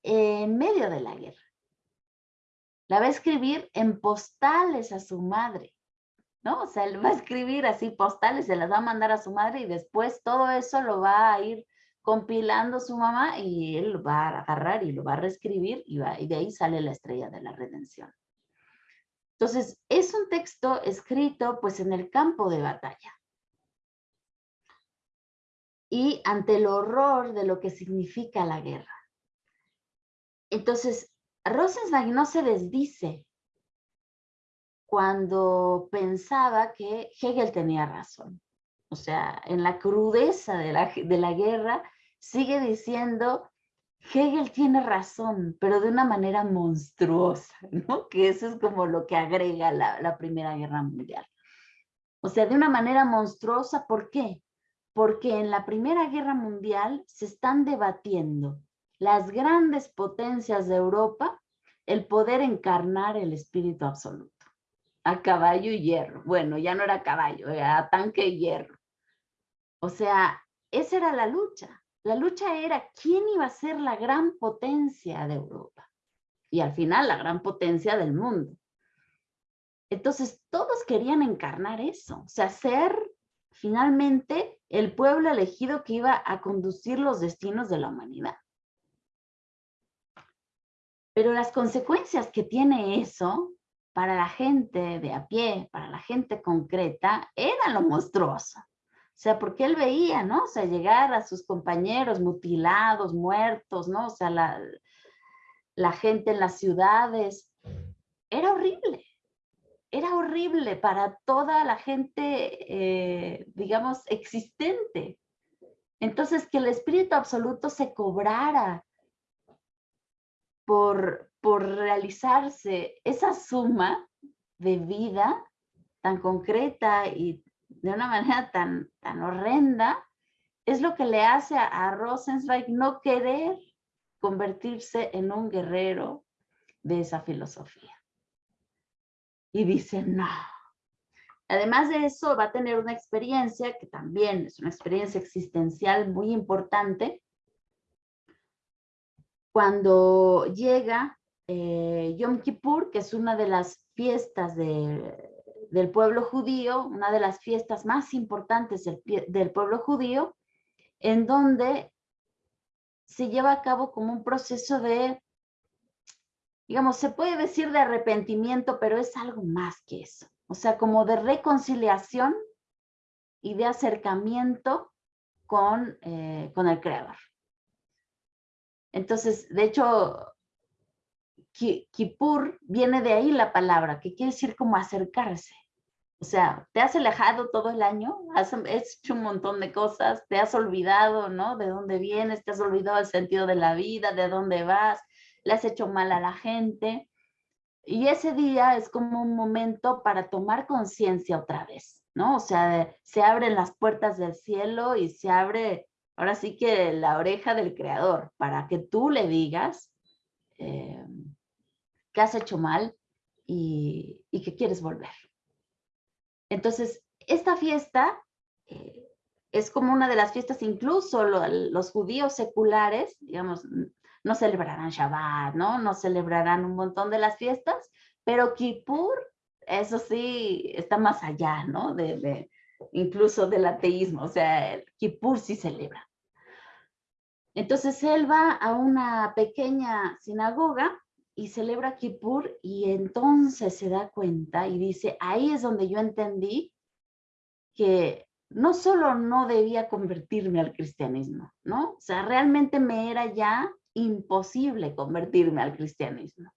en medio de la guerra. La va a escribir en postales a su madre. ¿no? O sea, él va a escribir así postales, se las va a mandar a su madre y después todo eso lo va a ir compilando su mamá y él lo va a agarrar y lo va a reescribir y, y de ahí sale la estrella de la redención. Entonces, es un texto escrito pues en el campo de batalla. Y ante el horror de lo que significa la guerra. Entonces, Rosenzweig no se desdice cuando pensaba que Hegel tenía razón. O sea, en la crudeza de la, de la guerra, sigue diciendo, Hegel tiene razón, pero de una manera monstruosa, ¿no? Que eso es como lo que agrega la, Primera Guerra Mundial. O sea, de una manera monstruosa, ¿por qué? Porque en la Primera Guerra Mundial se están debatiendo las grandes potencias de Europa el poder encarnar el espíritu absoluto a caballo y hierro. Bueno, ya no era caballo, era tanque y hierro. O sea, esa era la lucha. La lucha era quién iba a ser la gran potencia de Europa. Y al final la gran potencia del mundo. Entonces todos querían encarnar eso. O sea, ser finalmente el pueblo elegido que iba a conducir los destinos de la humanidad. Pero las consecuencias que tiene eso para la gente de a pie, para la gente concreta, era lo monstruoso. Sea, porque él veía, ¿no? O sea, llegar a sus compañeros mutilados, muertos, ¿no? O sea, la, la gente en las ciudades. Era horrible. Era horrible para toda la gente, eh, digamos, existente. Entonces, que el espíritu absoluto se cobrara por, por realizarse esa suma de vida tan concreta y de una manera tan, tan horrenda, es lo que le hace a, a Rosenzweig no querer convertirse en un guerrero de esa filosofía. Y dice, no. Además de eso, va a tener una experiencia que también es una experiencia existencial muy importante, cuando llega eh, Yom Kippur, que es una de las fiestas del pueblo judío, una de las fiestas más importantes del, del pueblo judío, en donde se lleva a cabo como un proceso de, digamos, se puede decir de arrepentimiento, pero es algo más que eso. O sea, como de reconciliación y de acercamiento con, eh, con el Creador. Entonces, de hecho, Kippur viene de ahí la palabra, que quiere decir como acercarse. O sea, te has alejado todo el año, has hecho un montón de cosas, te has olvidado, ¿no? De dónde vienes, te has olvidado el sentido de la vida, de dónde vas, le has hecho mal a la gente. Y ese día es como un momento para tomar conciencia otra vez, ¿no? O sea, se abren las puertas del cielo y se abre ahora sí que la oreja del creador, para que tú le digas eh, que has hecho mal y, que quieres volver. Entonces, esta fiesta eh, es como una de las fiestas, incluso los judíos seculares, digamos, no celebrarán Shabbat, ¿no? No celebrarán un montón de las fiestas, pero Kippur, eso sí, está más allá, ¿no? De, incluso del ateísmo, o sea, Kippur sí celebra. Entonces él va a una pequeña sinagoga y celebra Kippur y entonces se da cuenta y dice, ahí es donde yo entendí que no solo no debía convertirme al cristianismo, ¿no? O sea, realmente me era ya imposible convertirme al cristianismo.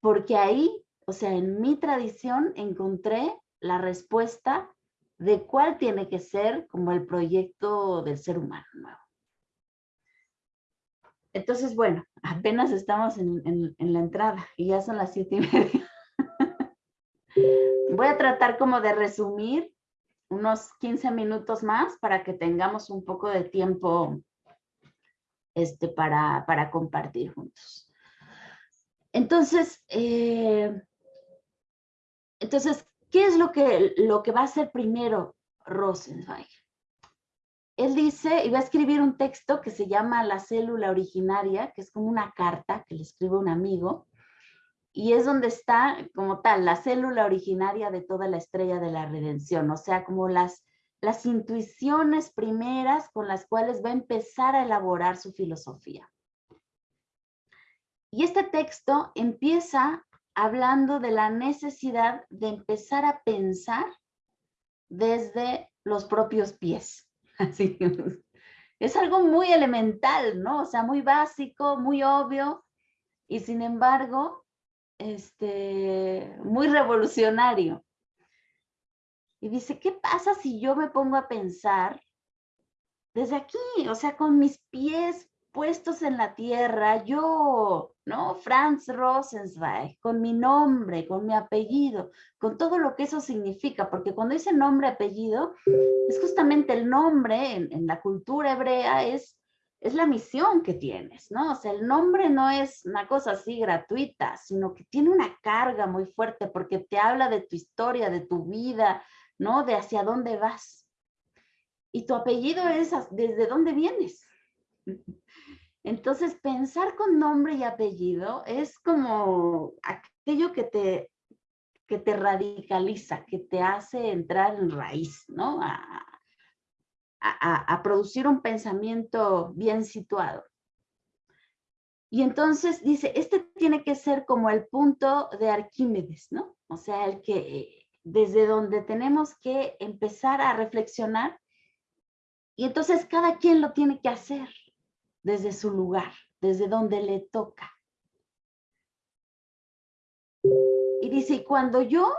Porque ahí, o sea, en mi tradición encontré la respuesta de cuál tiene que ser como el proyecto del ser humano nuevo. Entonces, bueno, apenas estamos en, la entrada y ya son las siete y media. Voy a tratar como de resumir unos 15 minutos más para que tengamos un poco de tiempo este, para, para compartir juntos. Entonces, eh, entonces, ¿qué es lo que, lo que va a hacer primero Rosenzweig? Él dice, y va a escribir un texto que se llama La célula originaria, que es como una carta que le escribe un amigo, y es donde está como tal, la célula originaria de toda la estrella de la redención, o sea, como las, las intuiciones primeras con las cuales va a empezar a elaborar su filosofía. Y este texto empieza hablando de la necesidad de empezar a pensar desde los propios pies. Así, es algo muy elemental, ¿no? O sea, muy básico, muy obvio, y sin embargo, este, muy revolucionario. Y dice, ¿qué pasa si yo me pongo a pensar desde aquí, o sea, con mis pies puestos en la tierra, yo, ¿no? Franz Rosenzweig, con mi nombre, con mi apellido, con todo lo que eso significa, porque cuando dice nombre, apellido, es justamente el nombre en, la cultura hebrea, es, es la misión que tienes, ¿no? O sea, el nombre no es una cosa así gratuita, sino que tiene una carga muy fuerte porque te habla de tu historia, de tu vida, ¿no? De hacia dónde vas. y tu apellido es desde dónde vienes. Entonces, pensar con nombre y apellido es como aquello que te, que te radicaliza, que te hace entrar en raíz, ¿no? A, a, producir un pensamiento bien situado. Y entonces dice, este tiene que ser como el punto de Arquímedes, ¿no? O sea, el que desde donde tenemos que empezar a reflexionar y entonces cada quien lo tiene que hacer desde su lugar, desde donde le toca. Y dice, y cuando yo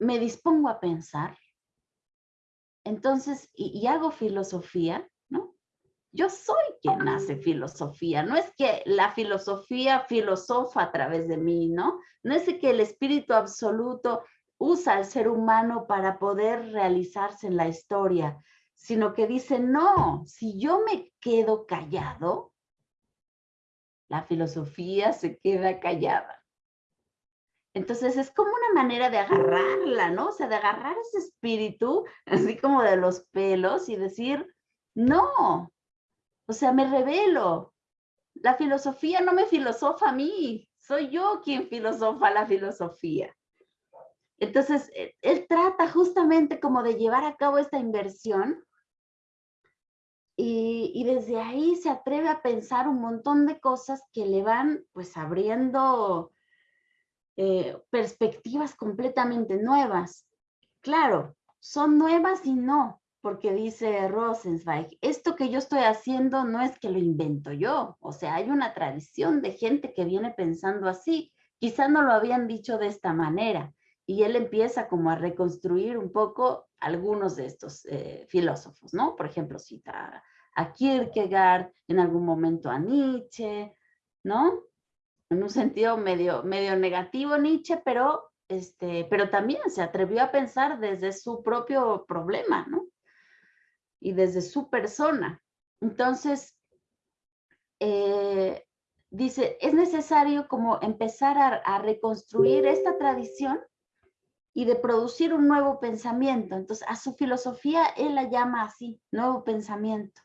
me dispongo a pensar, entonces, y, hago filosofía, ¿no? Yo soy quien hace filosofía, no es que la filosofía filosofa a través de mí, ¿no? No es que el espíritu absoluto usa al ser humano para poder realizarse en la historia, sino que dice, no, si yo me quedo callado, la filosofía se queda callada. Entonces es como una manera de agarrarla, ¿no? O sea, de agarrar ese espíritu, así como de los pelos y decir, no, o sea, me revelo. La filosofía no me filosofa a mí, soy yo quien filosofa la filosofía. Entonces, e, él trata justamente como de llevar a cabo esta inversión y, desde ahí se atreve a pensar un montón de cosas que le van pues abriendo eh, perspectivas completamente nuevas. Claro, son nuevas y no, porque dice Rosenzweig, esto que yo estoy haciendo no es que lo invento yo, o sea, hay una tradición de gente que viene pensando así, quizás no lo habían dicho de esta manera, y él empieza como a reconstruir un poco algunos de estos eh, filósofos, ¿no? Por ejemplo, cita a Kierkegaard, en algún momento a Nietzsche, ¿no? En un sentido medio, medio negativo Nietzsche, pero, este, pero también se atrevió a pensar desde su propio problema, ¿no? Y desde su persona. Entonces, eh, dice, es necesario como empezar a reconstruir esta tradición y de producir un nuevo pensamiento. Entonces, a su filosofía él la llama así, nuevo pensamiento,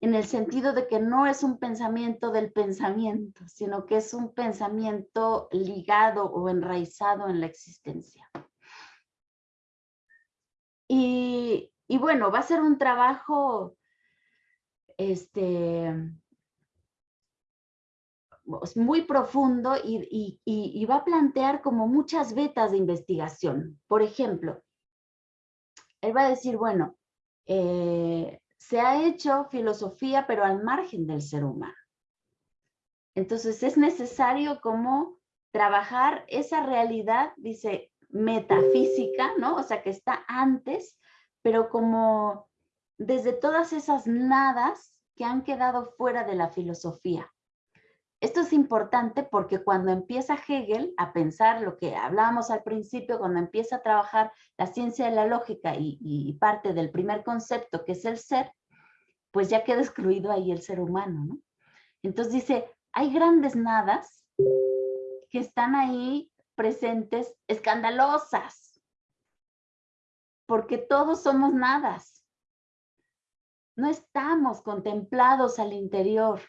en el sentido de que no es un pensamiento del pensamiento, sino que es un pensamiento ligado o enraizado en la existencia. Y, y bueno, va a ser un trabajo este, muy profundo y, va a plantear como muchas vetas de investigación. Por ejemplo, él va a decir, bueno, eh, se ha hecho filosofía pero al margen del ser humano. Entonces es necesario como trabajar esa realidad, dice, metafísica, ¿no? O sea, que está antes, pero como desde todas esas nadas que han quedado fuera de la filosofía. Esto es importante porque cuando empieza Hegel a pensar lo que hablábamos al principio, cuando empieza a trabajar la ciencia de la lógica y, parte del primer concepto que es el ser, pues ya queda excluido ahí el ser humano, ¿no? Entonces dice, hay grandes nadas que están ahí presentes, escandalosas, porque todos somos nadas. No estamos contemplados al interior.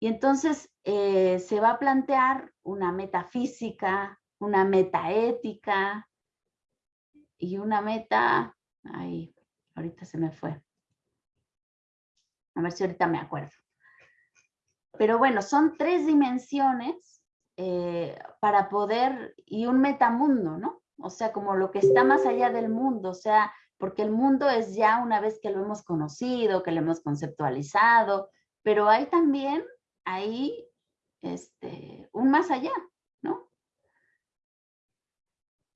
Y entonces eh, se va a plantear una metafísica, una metaética y una meta, ay, ahorita se me fue. A ver si ahorita me acuerdo. Pero bueno, son tres dimensiones eh, para poder, y un metamundo, ¿no? O sea, como lo que está más allá del mundo, o sea, porque el mundo es ya una vez que lo hemos conocido, que lo hemos conceptualizado, pero hay también ahí este, un más allá, ¿no?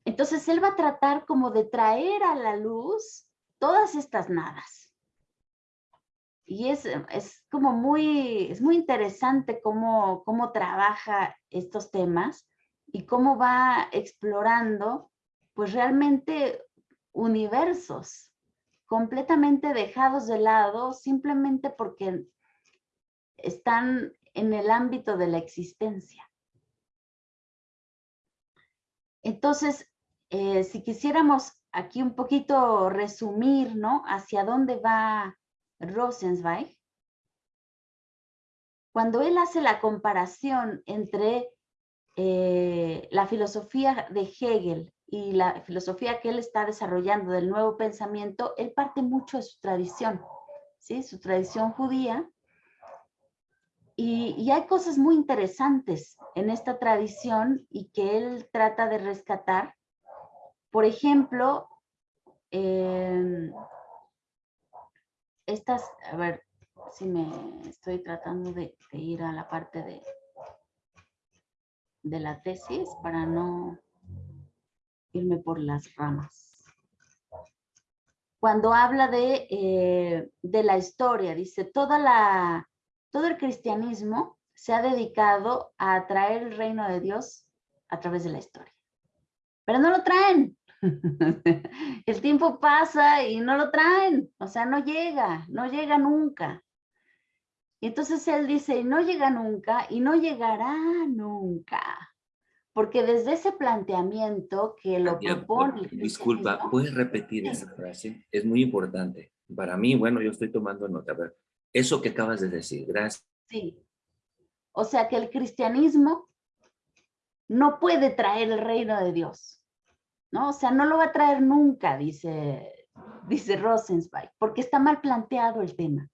Entonces él va a tratar como de traer a la luz todas estas nadas. Y es, es como muy, es muy interesante cómo, cómo trabaja estos temas y cómo va explorando pues realmente universos completamente dejados de lado simplemente porque están en el ámbito de la existencia. Entonces, eh, si quisiéramos aquí un poquito resumir, ¿no? Hacia dónde va Rosenzweig. Cuando él hace la comparación entre eh, la filosofía de Hegel y la filosofía que él está desarrollando del nuevo pensamiento, él parte mucho de su tradición, ¿sí? Su tradición judía. Y, hay cosas muy interesantes en esta tradición y que él trata de rescatar. Por ejemplo, em, estas, a ver si me estoy tratando de, de ir a la parte de, de la tesis para no irme por las ramas. Cuando habla de, eh, de la historia, dice, toda la, todo el cristianismo se ha dedicado a traer el reino de Dios a través de la historia. Pero no lo traen. el tiempo pasa y no lo traen. O sea, no llega, no llega nunca. Y entonces él dice, no llega nunca y no llegará nunca. Porque desde ese planteamiento que lo propone... Disculpa, ¿puedes repetir esa frase? Es muy importante. Para mí, bueno, yo estoy tomando nota. A ver, eso que acabas de decir, gracias. Sí. O sea que el cristianismo no puede traer el reino de Dios. ¿no? O sea, no lo va a traer nunca, dice, dice Rosenzweig, porque está mal planteado el tema.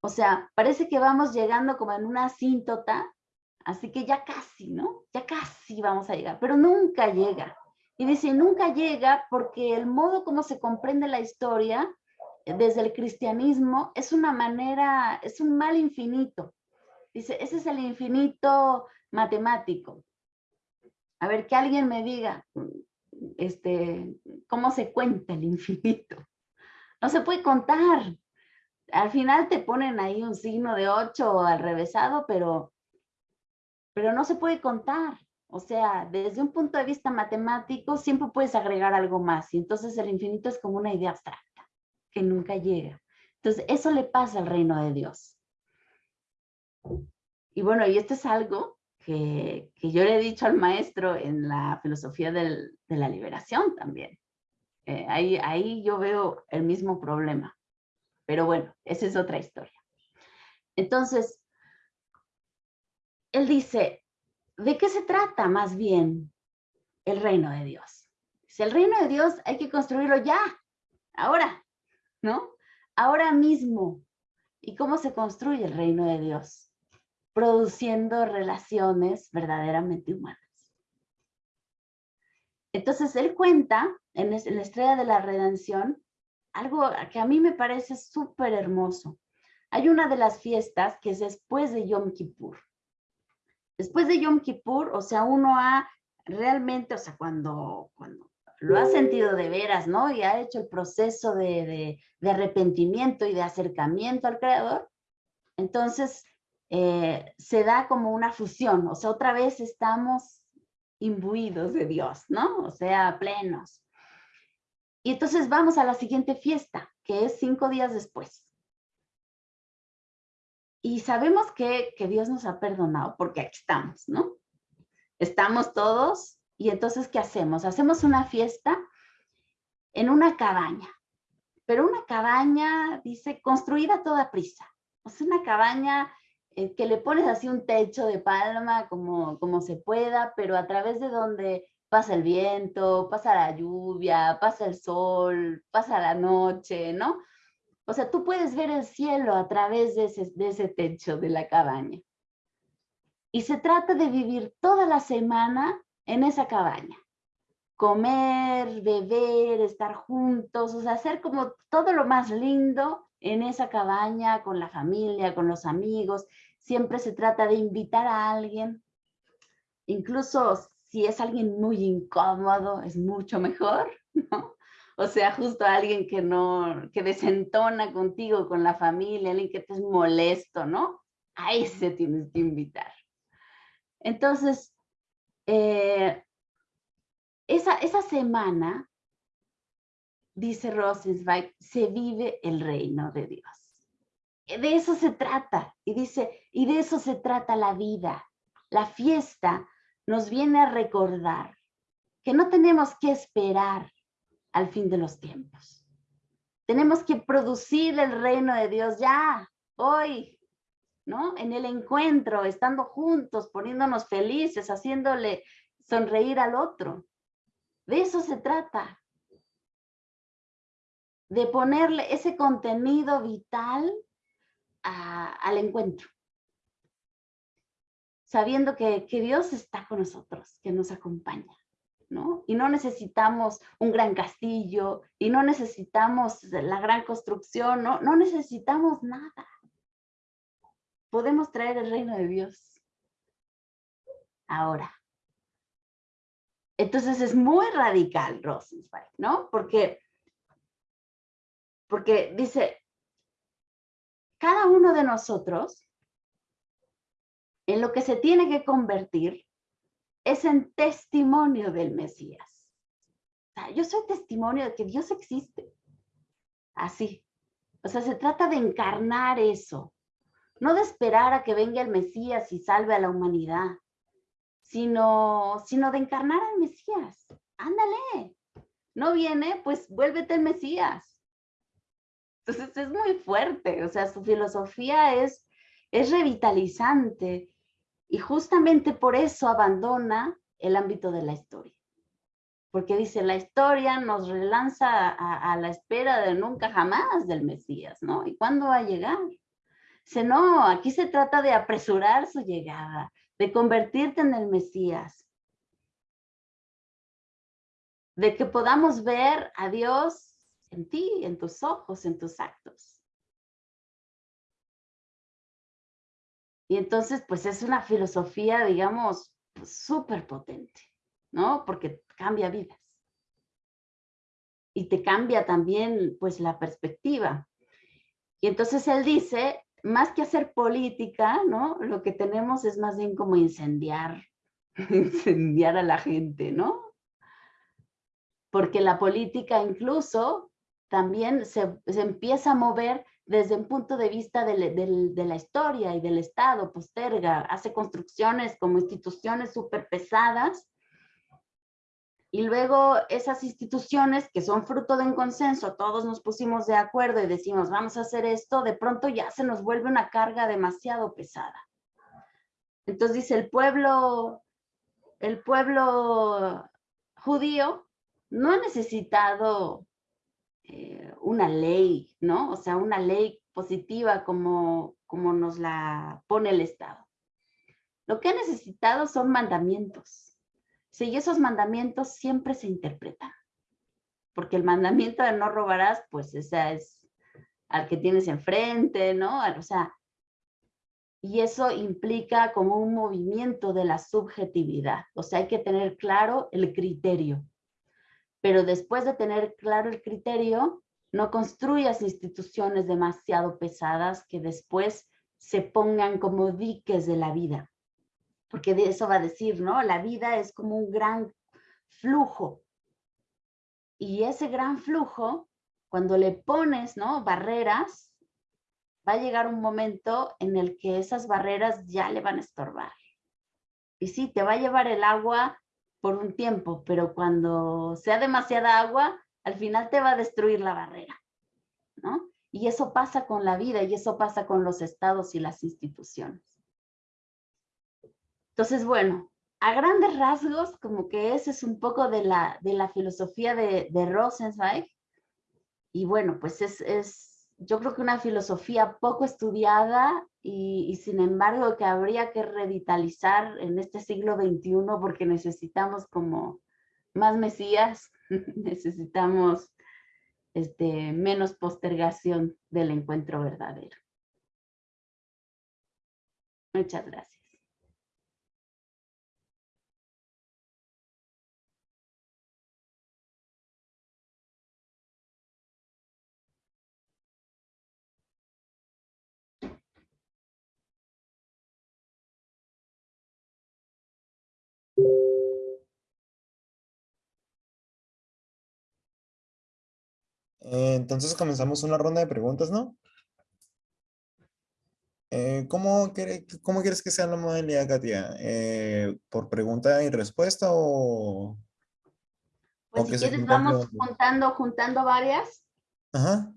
O sea, parece que vamos llegando como en una asíntota, así que ya casi, ¿no? Ya casi vamos a llegar, pero nunca llega. Y dice, nunca llega porque el modo como se comprende la historia desde el cristianismo es una manera, es un mal infinito. Dice, ese es el infinito matemático. A ver, que alguien me diga, este, cómo se cuenta el infinito. No se puede contar al final te ponen ahí un signo de 8 al revésado, pero, pero no se puede contar. O sea, desde un punto de vista matemático siempre puedes agregar algo más y entonces el infinito es como una idea abstracta que nunca llega. Entonces eso le pasa al reino de Dios. Y bueno, y esto es algo que, yo le he dicho al maestro en la filosofía de la liberación también. Eh, ahí, ahí yo veo el mismo problema. Pero bueno, esa es otra historia. Entonces, él dice, ¿de qué se trata más bien el reino de Dios? Si el reino de Dios hay que construirlo ya, ahora, ¿no? Ahora mismo. ¿Y cómo se construye el reino de Dios? Produciendo relaciones verdaderamente humanas. Entonces él cuenta en la estrella de la redención algo que a mí me parece súper hermoso. Hay una de las fiestas que es después de Yom Kippur. Después de Yom Kippur, o sea, uno ha realmente, o sea, cuando, cuando lo ha sentido de veras, ¿no? Y ha hecho el proceso de, arrepentimiento y de acercamiento al Creador, entonces eh, se da como una fusión, o sea, otra vez estamos imbuidos de Dios, ¿no? O sea, plenos. Y entonces vamos a la siguiente fiesta, que es cinco días después. Y sabemos que, Dios nos ha perdonado porque aquí estamos, ¿no? Estamos todos y entonces, ¿qué hacemos? Hacemos una fiesta en una cabaña, pero una cabaña, dice, construida a toda prisa. O sea, una cabaña eh, que le pones así un techo de palma como, como se pueda, pero a través de donde pasa el viento, pasa la lluvia, pasa el sol, pasa la noche, ¿no? O sea, tú puedes ver el cielo a través de ese, de ese techo de la cabaña. Y se trata de vivir toda la semana en esa cabaña. Comer, beber, estar juntos, o sea, hacer como todo lo más lindo en esa cabaña, con la familia, con los amigos. Siempre se trata de invitar a alguien. Incluso si es alguien muy incómodo, es mucho mejor, ¿no? O sea, justo alguien que no, que desentona contigo, con la familia, alguien que te es molesto, ¿no? A ese tienes que invitar. Entonces, eh, esa, esa semana, dice Rosenzweig, se vive el reino de Dios. De eso se trata. Y dice, y de eso se trata la vida. La fiesta nos viene a recordar que no tenemos que esperar al fin de los tiempos. Tenemos que producir el reino de Dios ya, hoy, ¿no? En el encuentro, estando juntos, poniéndonos felices, haciéndole sonreír al otro. De eso se trata. De ponerle ese contenido vital al encuentro. Sabiendo que, que Dios está con nosotros, que nos acompaña. ¿no? Y no necesitamos un gran castillo, y no necesitamos la gran construcción, no, no necesitamos nada. Podemos traer el reino de Dios. Ahora. Entonces es muy radical Rosenzweig, ¿no? Porque, porque dice, cada uno de nosotros en lo que se tiene que convertir es en testimonio del Mesías. O sea, yo soy testimonio de que Dios existe. Así. O sea, se trata de encarnar eso. No de esperar a que venga el Mesías y salve a la humanidad, sino, sino de encarnar al Mesías. Ándale. No viene, pues vuélvete el Mesías. Entonces es muy fuerte. O sea, su filosofía es, es revitalizante y justamente por eso abandona el ámbito de la historia. Porque dice, la historia nos relanza a, la espera de nunca jamás del Mesías, ¿no? ¿Y cuándo va a llegar? Dice, no, aquí se trata de apresurar su llegada, de convertirte en el Mesías. De que podamos ver a Dios en ti, en tus ojos, en tus actos. Y entonces, pues es una filosofía, digamos, súper potente, ¿no? Porque cambia vidas. Y te cambia también, pues, la perspectiva. Y entonces él dice, más que hacer política, ¿no? Lo que tenemos es más bien como incendiar, incendiar a la gente, ¿no? Porque la política incluso también se, empieza a mover desde un punto de vista de, la historia y del Estado, posterga, hace construcciones como instituciones súper pesadas, y luego esas instituciones que son fruto de un consenso, todos nos pusimos de acuerdo y decimos, vamos a hacer esto, de pronto ya se nos vuelve una carga demasiado pesada. Entonces dice, el pueblo, el pueblo judío no ha necesitado eh, una ley, ¿no? O sea, una ley positiva como, como nos la pone el Estado. Lo que ha necesitado son mandamientos. Sí, y esos mandamientos siempre se interpretan. Porque el mandamiento de no robarás, pues esa es al que tienes enfrente, ¿no? O sea, y eso implica como un movimiento de la subjetividad. O sea, hay que tener claro el criterio pero después de tener claro el criterio, no construyas instituciones demasiado pesadas que después se pongan como diques de la vida. Porque de eso va a decir, ¿no? La vida es como un gran flujo. Y ese gran flujo, cuando le pones, ¿no? Barreras, va a llegar un momento en el que esas barreras ya le van a estorbar. Y sí, te va a llevar el agua por un tiempo, pero cuando sea demasiada agua, al final te va a destruir la barrera, ¿no? Y eso pasa con la vida y eso pasa con los estados y las instituciones. Entonces, bueno, a grandes rasgos, como que ese es un poco de la, de la filosofía de, Rosenzweig. Y bueno, pues es, es, yo creo que una filosofía poco estudiada y, sin embargo que habría que revitalizar en este siglo XXI porque necesitamos como más mesías, necesitamos este, menos postergación del encuentro verdadero. Muchas gracias. Eh, entonces comenzamos una ronda de preguntas, ¿no? Eh, ¿cómo, ¿Cómo quieres que sea la modalidad, Katia? Eh, ¿Por pregunta y respuesta o...? Pues O si que quieres vamos juntando, juntando varias, Ajá.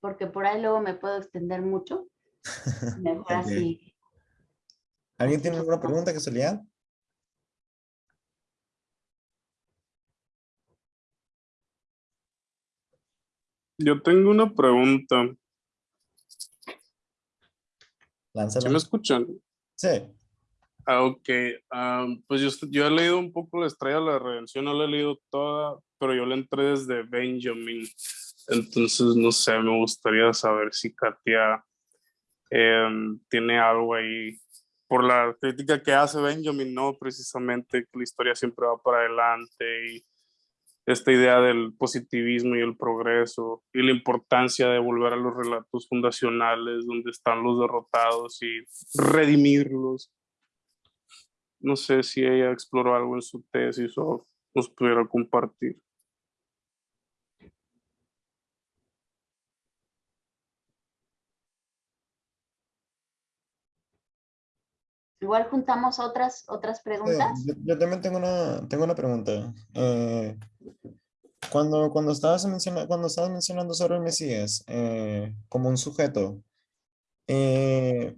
porque por ahí luego me puedo extender mucho. Mejor así. ¿Alguien tiene alguna pregunta, casualidad? Yo tengo una pregunta. Lánzala. ¿Sí me escuchan? Sí. Ah, ok. Ah, pues yo he leído un poco la Estrella de la Redención, no la he leído toda, pero yo la entré desde Benjamin. Entonces, no sé, me gustaría saber si Katia em, tiene algo ahí por la crítica que hace Benjamin, ¿no? Precisamente que la historia siempre va para adelante y esta idea del positivismo y el progreso y la importancia de volver a los relatos fundacionales donde están los derrotados y redimirlos. No sé si ella exploró algo en su tesis o nos pudiera compartir. Igual juntamos otras, otras Sí, preguntas. yo, yo también tengo una, tengo una pregunta. Eh, cuando, cuando, estabas mencionando, cuando estabas mencionando sobre el Mesías eh, como un sujeto, eh,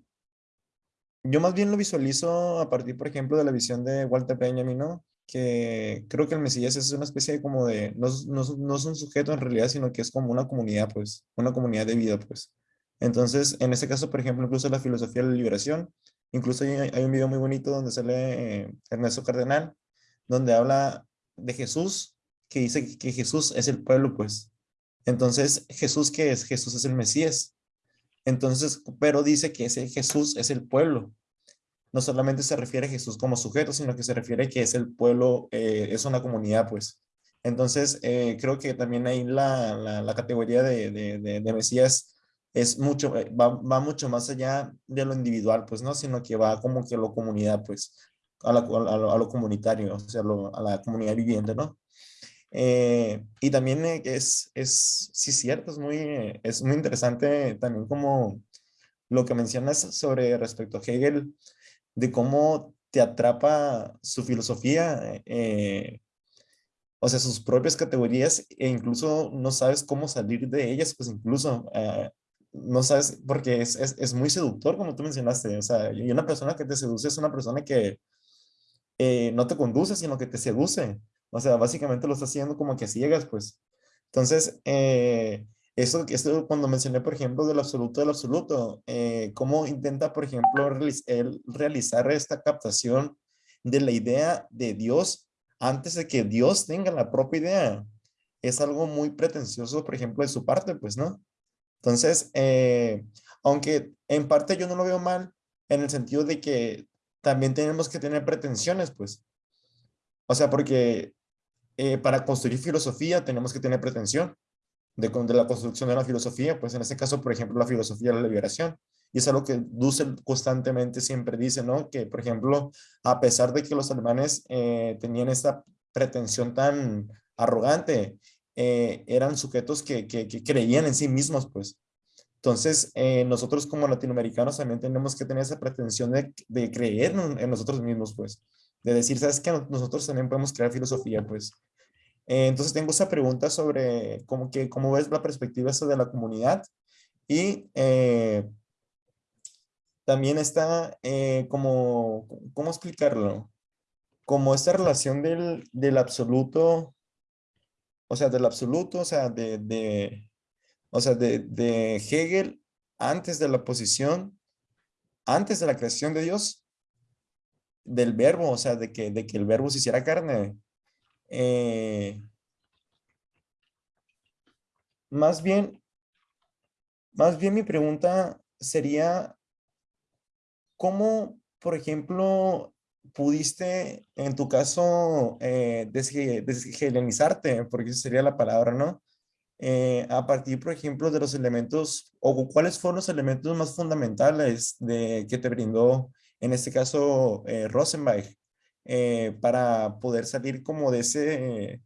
yo más bien lo visualizo a partir, por ejemplo, de la visión de Walter Benjamin, ¿no? Que creo que el Mesías es una especie de como de, no, no, no es un sujeto en realidad, sino que es como una comunidad, pues, una comunidad de vida, pues. Entonces, en este caso, por ejemplo, incluso la filosofía de la liberación, incluso hay, un video muy bonito donde sale eh, Ernesto Cardenal, donde habla de Jesús, que dice que- Jesús es el pueblo, pues. Entonces, ¿Jesús qué es? Jesús es el Mesías. Entonces, pero dice que ese Jesús es el pueblo. No solamente se refiere a Jesús como sujeto, sino que se refiere que es el pueblo, eh, es una comunidad, pues. Entonces, eh, creo que también ahí la, la, categoría de, de, de Mesías es mucho, eh, va, va mucho más allá de lo individual, pues, ¿no? Sino que va como que a lo comunidad, pues, a, la- a lo, a lo comunitario, o sea, lo- a la comunidad viviente, ¿no? Eh, y también eh, es, es, sí, cierto, es muy, eh, es muy interesante también como lo que mencionas sobre respecto a Hegel, de cómo te atrapa su filosofía, eh, o sea, sus propias categorías, e incluso no sabes cómo salir de ellas, pues incluso eh, no sabes, porque es, es, es muy seductor, como tú mencionaste, o sea, y una persona que te seduce es una persona que eh, no te conduce, sino que te seduce. O sea, básicamente lo está haciendo como que ciegas, pues. Entonces, eh, eso, esto cuando mencioné, por ejemplo, del absoluto del absoluto, eh, cómo intenta, por ejemplo, él realizar esta captación de la idea de Dios antes de que Dios tenga la propia idea. Es algo muy pretencioso, por ejemplo, de su parte, pues, ¿no? Entonces, eh, aunque en parte yo no lo veo mal, en el sentido de que también tenemos que tener pretensiones, pues. O sea, porque eh, para construir filosofía tenemos que tener pretensión de, la construcción de una filosofía, pues en este caso, por ejemplo, la filosofía de la liberación. Y es algo que Dussel constantemente siempre dice, ¿no? Que, por ejemplo, a pesar de que los alemanes eh, tenían esta pretensión tan arrogante, eh, eran sujetos que, creían en sí mismos, pues. Entonces, eh, nosotros como latinoamericanos también tenemos que tener esa pretensión de, creer en, nosotros mismos, pues. De decir, ¿sabes qué? Nosotros también podemos crear filosofía, pues. Eh, entonces, tengo esa pregunta sobre cómo, que, ves la perspectiva de la comunidad y también está como, ¿cómo explicarlo? Como esta relación del absoluto, o sea, del absoluto, o sea, de, o sea, de Hegel antes de la posición, antes de la creación de Dios, del verbo, o sea, de que, de que el verbo se hiciera carne. Eh, más bien, más bien mi pregunta sería, ¿cómo, por ejemplo, pudiste, en tu caso, eh, deshe- deshelenizarte, porque esa sería la palabra, ¿no? Eh, a partir, por ejemplo, de los elementos, o cuáles fueron los elementos más fundamentales de, que te brindó, en este caso, eh, Rosenbach, eh, para poder salir como de ese,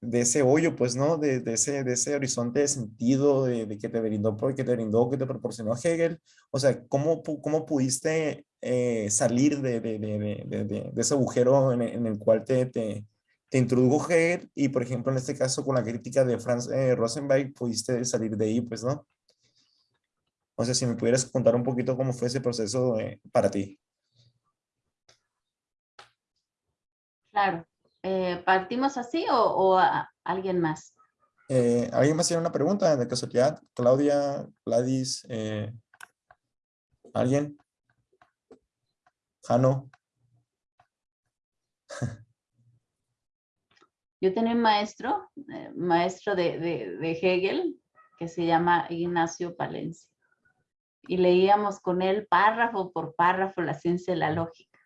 de ese hoyo, pues, ¿no? De, de ese, de ese horizonte de sentido de, de que te brindó, que te brindó, que te proporcionó Hegel. O sea, ¿cómo, cómo pudiste eh, salir de, de, ese agujero en, en el cual te, te, te introdujo Hegel y, por ejemplo, en este caso, con la crítica de Franz eh, Rosenberg, pudiste salir de ahí, pues, ¿no? O sea, si me pudieras contar un poquito cómo fue ese proceso eh, para ti. Claro. Eh, ¿Partimos así o, o a- alguien más? Eh, ¿Alguien más tiene una pregunta de casualidad? Claudia, Gladys, eh, ¿alguien? Jano. Yo tenía un maestro, maestro de, de- de Hegel, que se llama Ignacio Palencia. Y leíamos con él párrafo por párrafo la ciencia de la lógica.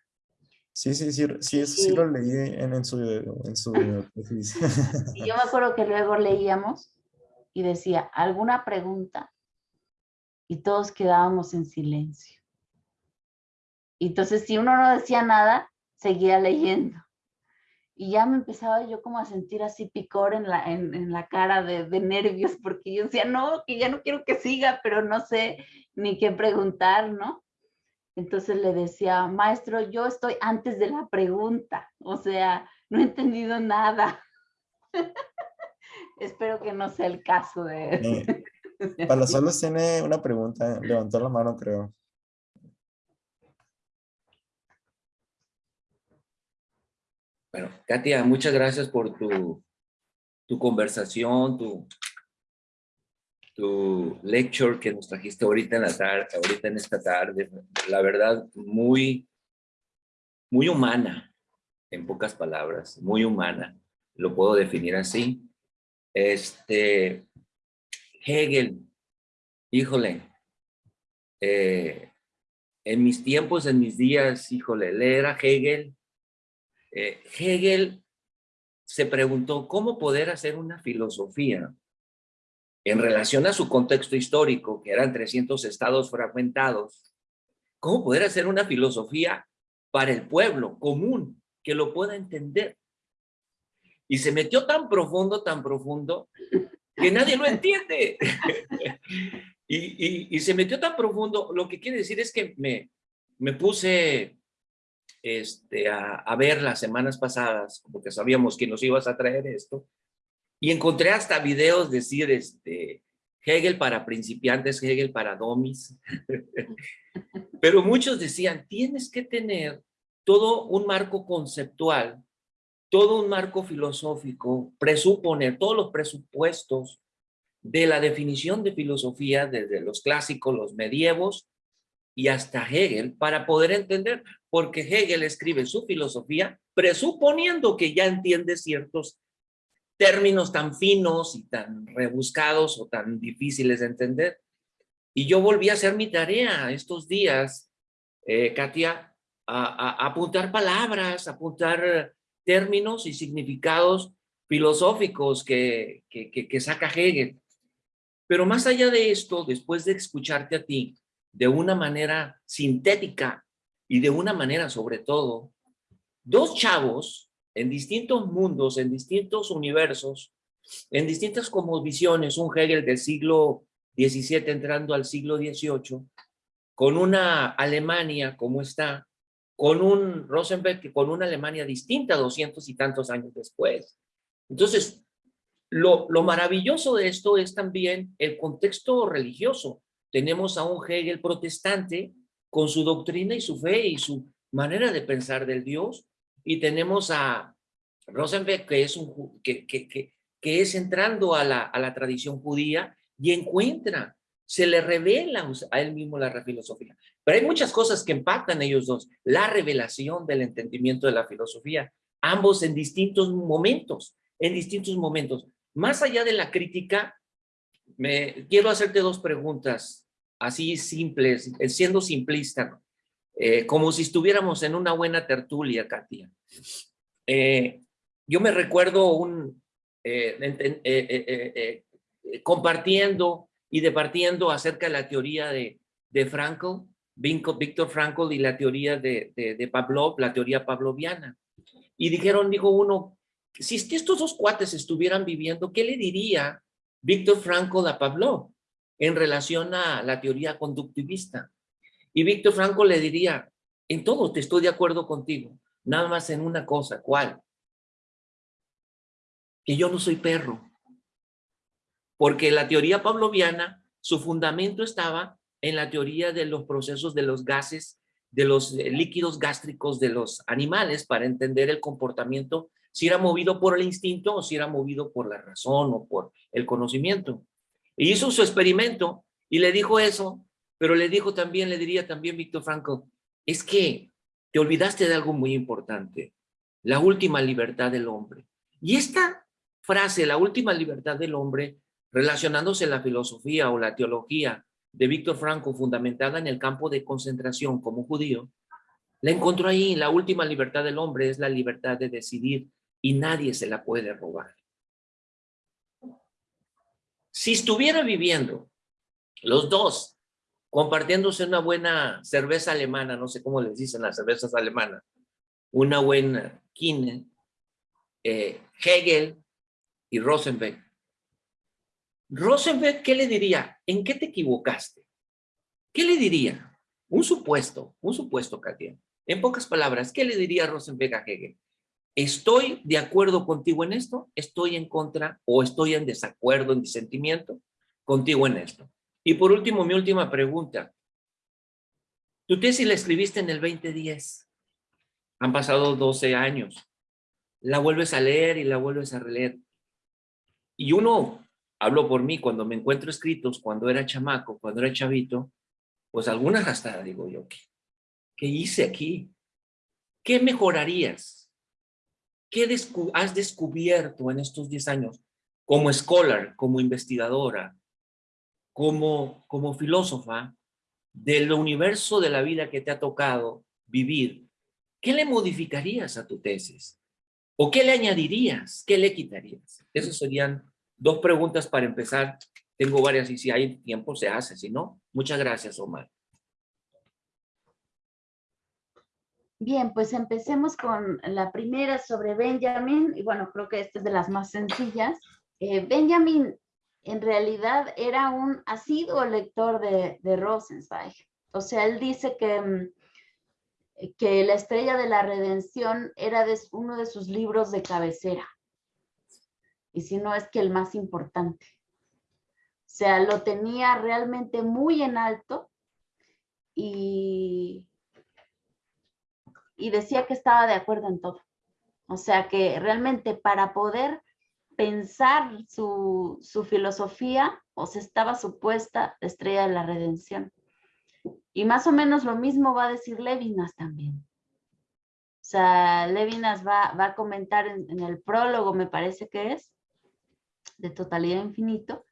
Sí, sí, sí, sí, eso sí Sí. lo leí en, en su, en su. Y yo me acuerdo que luego leíamos y decía, ¿alguna pregunta? Y todos quedábamos en silencio. Y entonces si uno no decía nada, seguía leyendo. Y ya me empezaba yo como a sentir así picor en la, en, en la cara de, de nervios, porque yo decía, no, que ya no quiero que siga, pero no sé ni qué preguntar, ¿no? Entonces le decía, maestro, yo estoy antes de la pregunta, o sea, no he entendido nada. Espero que no sea el caso de... Eh, Palazuelos tiene una pregunta, levantó la mano, creo. Bueno, Katia, muchas gracias por tu, tu conversación, tu, tu lecture que nos trajiste ahorita en la tarde, ahorita en esta tarde. La verdad, muy, muy humana, en pocas palabras, muy humana. Lo puedo definir así. Este, Hegel, híjole, eh, en mis tiempos, en mis días, híjole, leer a Hegel, eh, Hegel se preguntó cómo poder hacer una filosofía en relación a su contexto histórico, que eran 300 estados fragmentados, cómo poder hacer una filosofía para el pueblo común, que lo pueda entender. Y se metió tan profundo, tan profundo, que nadie lo entiende. y, y, y, se metió tan profundo, lo que quiere decir es que me, me puse este, a, a, ver las semanas pasadas, porque sabíamos que nos ibas a traer esto, y encontré hasta videos decir, este, Hegel para principiantes, Hegel para domis, pero muchos decían, tienes que tener todo un marco conceptual, todo un marco filosófico, presuponer todos los presupuestos de la definición de filosofía desde los clásicos, los medievos y hasta Hegel para poder entender, porque Hegel escribe su filosofía presuponiendo que ya entiende ciertos términos tan finos y tan rebuscados o tan difíciles de entender. Y yo volví a hacer mi tarea estos días, eh, Katia, a, apuntar palabras, apuntar términos y significados filosóficos que, que, que saca Hegel. Pero más allá de esto, después de escucharte a ti de una manera sintética y de una manera sobre todo, dos chavos en distintos mundos, en distintos universos, en distintas como visiones, un Hegel del siglo XVII entrando al siglo XVIII, con una Alemania como está, con un Rosenberg con una Alemania distinta doscientos y tantos años después. Entonces, lo, lo maravilloso de esto es también el contexto religioso. Tenemos a un Hegel protestante con su doctrina y su fe y su manera de pensar del Dios, y tenemos a Rosenberg que es, que, es entrando a la, a la tradición judía y encuentra, se le revela a él mismo la filosofía. Pero hay muchas cosas que empatan ellos dos. La revelación del entendimiento de la filosofía, ambos en distintos momentos, en distintos momentos. Más allá de la crítica, me, quiero hacerte dos preguntas, así simples, siendo simplista, eh, como si estuviéramos en una buena tertulia, Katia. Eh, yo me recuerdo un, eh, compartiendo y departiendo acerca de la teoría de, de Víctor Frankl y la teoría de, de, Pavlov, la teoría pavloviana. Y dijeron, dijo uno, si estos dos cuates estuvieran viviendo, ¿qué le diría Víctor Frankl a Pavlov en relación a la teoría conductivista? Y Víctor Frankl le diría, en todo te estoy de acuerdo contigo, nada más en una cosa, ¿cuál? que yo no soy perro. Porque la teoría pavloviana, su fundamento estaba en la teoría de los procesos de los gases, de los eh, líquidos gástricos de los animales para entender el comportamiento, si era movido por el instinto o si era movido por la razón o por el conocimiento. Y hizo su experimento y le dijo eso, pero le dijo también, le diría también Víctor Franco, es que te olvidaste de algo muy importante, la última libertad del hombre. Y esta frase, la última libertad del hombre, relacionándose la filosofía o la teología de Víctor Franco, fundamentada en el campo de concentración como judío, la encontró ahí, la última libertad del hombre es la libertad de decidir y nadie se la puede robar. Si estuviera viviendo los dos compartiéndose una buena cerveza alemana, no sé cómo les dicen las cervezas alemanas, una buena Kine, eh, Hegel y Rosenberg. Rosenberg, ¿qué le diría? ¿En qué te equivocaste? ¿Qué le diría? Un supuesto, un supuesto, Katia. En pocas palabras, ¿qué le diría Rosenberg a Hegel? ¿Estoy de acuerdo contigo en esto? ¿Estoy en contra o estoy en desacuerdo, en disentimiento contigo en esto? Y por último, mi última pregunta. Tu tesis la escribiste en el 2010. Han pasado 12 años. La vuelves a leer y la vuelves a releer. Y uno, hablo por mí, cuando me encuentro escritos, cuando era chamaco, cuando era chavito, pues algunas hasta digo yo, ¿qué, qué hice aquí? ¿Qué mejorarías? ¿Qué has descubierto en estos 10 años como scholar, como investigadora, como, como filósofa del universo de la vida que te ha tocado vivir? ¿Qué le modificarías a tu tesis? ¿O qué le añadirías? ¿Qué le quitarías? Esas serían dos preguntas para empezar. Tengo varias y si hay tiempo se hace, si no, muchas gracias Omar. Bien, pues empecemos con la primera sobre Benjamin, y bueno, creo que esta es de las más sencillas. Eh, Benjamin en realidad era un asiduo lector de, de Rosenzweig. O sea, él dice que, mm, que La Estrella de la Redención era uno de sus libros de cabecera. Y si no es que el más importante. O sea, lo tenía realmente muy en alto y y decía que estaba de acuerdo en todo. O sea que realmente para poder pensar su, filosofía, o se estaba supuesta estrella de la redención. Y más o menos lo mismo va a decir Levinas también. O sea, Levinas va, a comentar en, en, el prólogo, me parece que es, de Totalidad Infinito,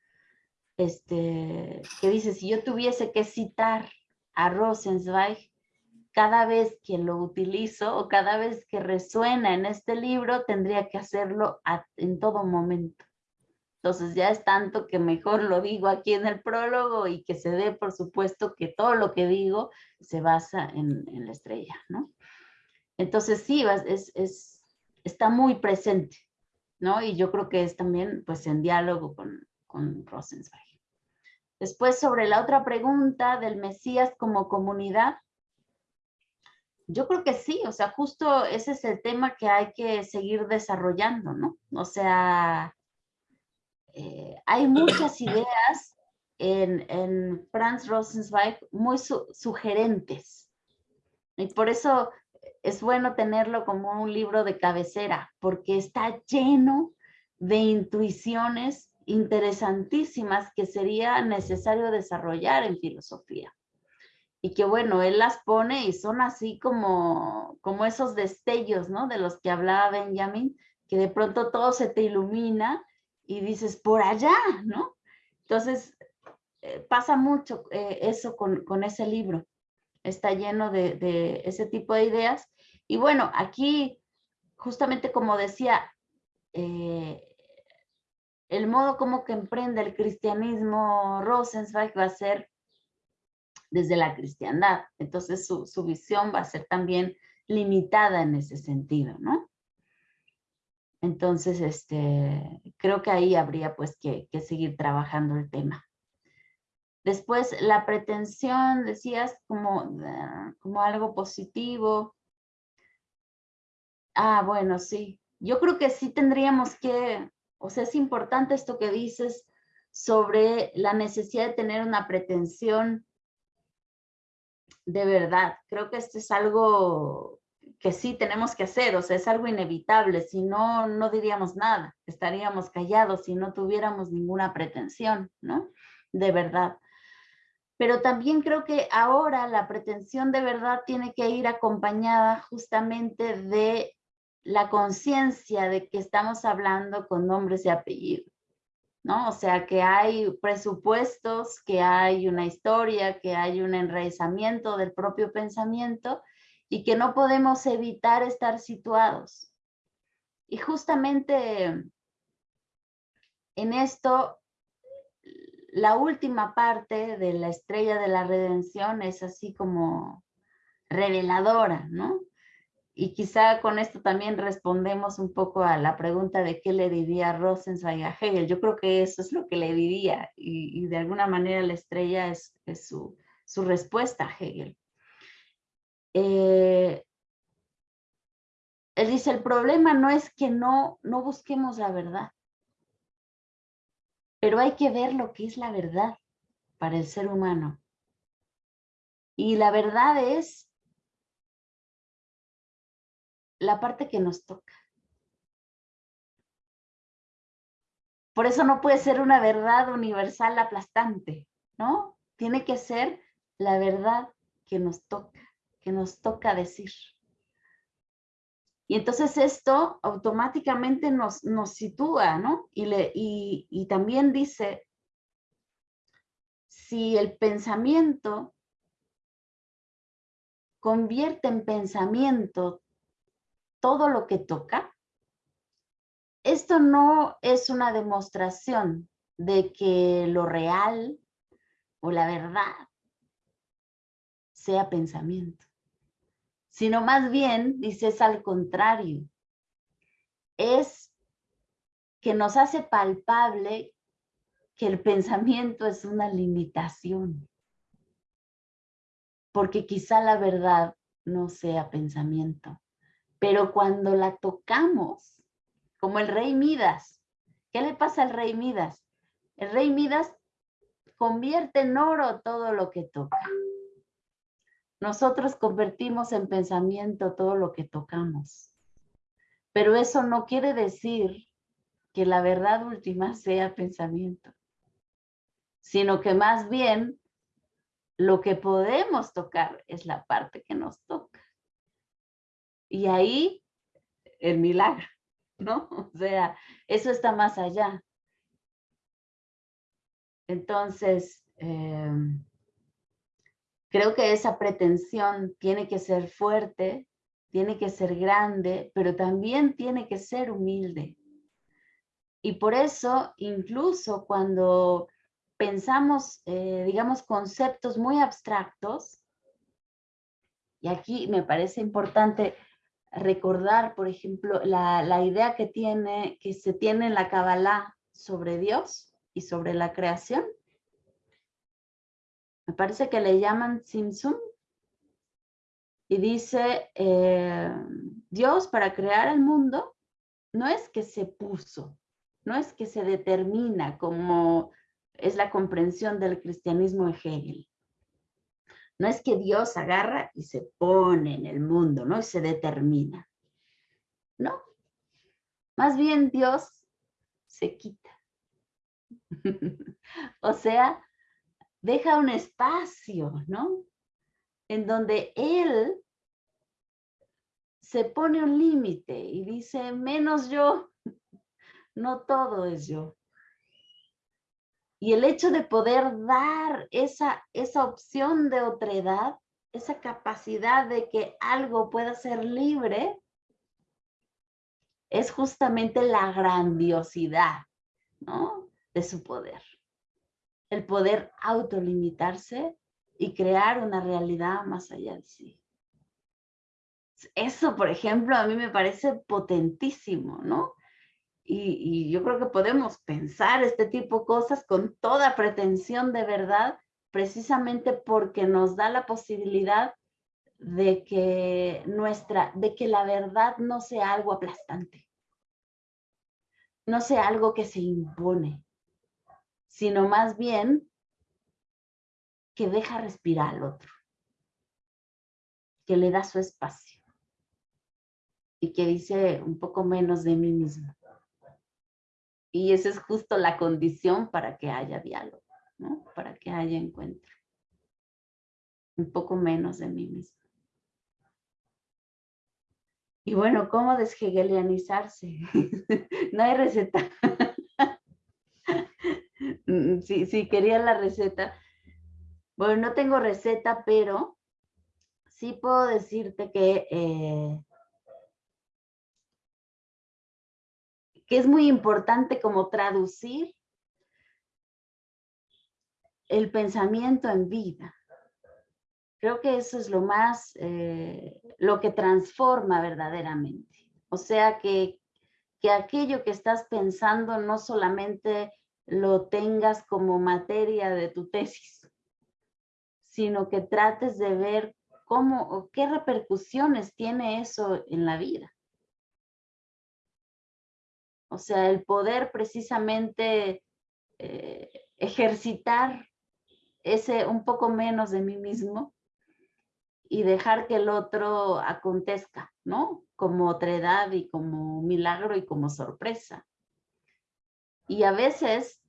este, que dice, si yo tuviese que citar a Rosenzweig, cada vez que lo utilizo o cada vez que resuena en este libro, tendría que hacerlo en todo momento. Entonces ya es tanto que mejor lo digo aquí en el prólogo y que se dé por supuesto que todo lo que digo se basa en, la estrella, ¿no? Entonces sí, es, es, está muy presente, ¿no? Y yo creo que es también pues en diálogo con, con Rosenzweig. Después sobre la otra pregunta del Mesías como comunidad, yo creo que sí, o sea, justo ese es el tema que hay que seguir desarrollando, ¿no? O sea, eh, hay muchas ideas en, Franz Rosenzweig muy sugerentes. Y por eso es bueno tenerlo como un libro de cabecera, porque está lleno de intuiciones interesantísimas que sería necesario desarrollar en filosofía y que bueno, él las pone y son así como, como esos destellos, ¿no? De los que hablaba Benjamin, que de pronto todo se te ilumina y dices, por allá, ¿no? Entonces, eh, pasa mucho eh, eso con, ese libro. Está lleno de, ese tipo de ideas. Y bueno, aquí, justamente como decía, eh, el modo como que emprende el cristianismo Rosenzweig va a ser desde la cristiandad. Entonces su, visión va a ser también limitada en ese sentido, ¿no? Entonces, este, creo que ahí habría pues que, seguir trabajando el tema. Después, la pretensión, decías, como, como algo positivo. Ah, bueno, sí. Yo creo que sí tendríamos que O sea, es importante esto que dices sobre la necesidad de tener una pretensión de verdad. Creo que esto es algo que sí tenemos que hacer, o sea, es algo inevitable, si no, no diríamos nada, estaríamos callados si no tuviéramos ninguna pretensión, ¿no? De verdad. Pero también creo que ahora la pretensión de verdad tiene que ir acompañada justamente de la conciencia de que estamos hablando con nombres y apellidos. ¿No? O sea, que hay presupuestos, que hay una historia, que hay un enraizamiento del propio pensamiento y que no podemos evitar estar situados. Y justamente en esto, la última parte de la estrella de la redención es así como reveladora, ¿no? Y quizá con esto también respondemos un poco a la pregunta de qué le diría Rosenzweig a Hegel. Yo creo que eso es lo que le diría y, de alguna manera la estrella es, su, respuesta a Hegel. Eh, él dice, el problema no es que no, no busquemos la verdad, pero hay que ver lo que es la verdad para el ser humano. Y la verdad es la parte que nos toca. Por eso no puede ser una verdad universal aplastante, ¿no? Tiene que ser la verdad que nos toca, que nos toca decir. Y entonces esto automáticamente nos, nos sitúa, ¿no? Y, le, y, y también dice, si el pensamiento convierte en pensamiento todo lo que toca, esto no es una demostración de que lo real o la verdad sea pensamiento, sino más bien, dices al contrario, es que nos hace palpable que el pensamiento es una limitación, porque quizá la verdad no sea pensamiento. Pero cuando la tocamos, como el rey Midas, ¿qué le pasa al rey Midas? El rey Midas convierte en oro todo lo que toca. Nosotros convertimos en pensamiento todo lo que tocamos. Pero eso no quiere decir que la verdad última sea pensamiento, sino que más bien lo que podemos tocar es la parte que nos toca. Y ahí el milagro, ¿no? O sea, eso está más allá. Entonces, em, creo que esa pretensión tiene que ser fuerte, tiene que ser grande, pero también tiene que ser humilde. Y por eso, incluso cuando pensamos, eh, digamos, conceptos muy abstractos, y aquí me parece importante recordar, por ejemplo, la, idea que, tiene, que se tiene en la Kabbalah sobre Dios y sobre la creación. Me parece que le llaman Simsum. Y dice, eh, Dios para crear el mundo no es que se puso, no es que se determina como es la comprensión del cristianismo de Hegel. No es que Dios agarra y se pone en el mundo, ¿no? Y se determina. No. Más bien Dios se quita. o sea, deja un espacio, ¿no? En donde Él se pone un límite y dice, menos yo, no todo es yo. Y el hecho de poder dar esa, esa opción de otredad, esa capacidad de que algo pueda ser libre, es justamente la grandiosidad ¿no? de su poder. El poder autolimitarse y crear una realidad más allá de sí. Eso, por ejemplo, a mí me parece potentísimo, ¿no? Y, yo creo que podemos pensar este tipo de cosas con toda pretensión de verdad, precisamente porque nos da la posibilidad de que nuestra, de que la verdad no sea algo aplastante. no sea algo que se impone, sino más bien que deja respirar al otro, que le da su espacio y que dice un poco menos de mí mismo. Y esa es justo la condición para que haya diálogo, ¿no? Para que haya encuentro. Un poco menos de mí mismo. Y bueno, ¿cómo deshegelianizarse? no hay receta. sí, sí, quería la receta. Bueno, no tengo receta, pero sí puedo decirte que, eh, que es muy importante como traducir el pensamiento en vida. Creo que eso es lo más, eh, lo que transforma verdaderamente. O sea, que, que aquello que estás pensando no solamente lo tengas como materia de tu tesis, sino que trates de ver cómo o qué repercusiones tiene eso en la vida. O sea, el poder precisamente eh, ejercitar ese un poco menos de mí mismo y dejar que el otro acontezca, ¿no? Como otredad y como milagro y como sorpresa. Y a veces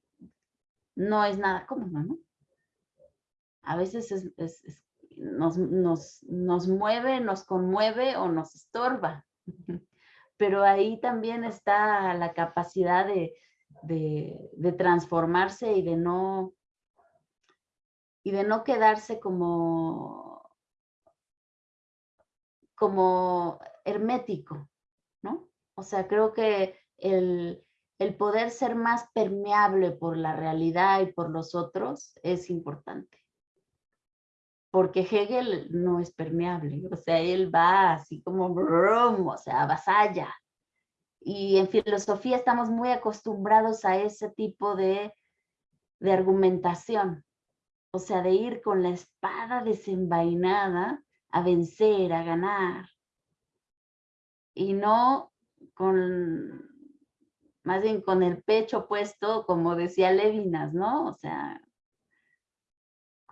no es nada cómodo, ¿no? A veces nos, nos, mueve, nos conmueve o nos estorba. Pero ahí también está la capacidad de, de transformarse y de no y de no quedarse como como hermético, ¿no? O sea, creo que el, poder ser más permeable por la realidad y por los otros es importante. Porque Hegel no es permeable, o sea, él va así como, brum, o sea, avasalla. Y en filosofía estamos muy acostumbrados a ese tipo de, de argumentación, o sea, de ir con la espada desenvainada a vencer, a ganar. Y no con, más bien con el pecho puesto, como decía Levinas, ¿no? O sea,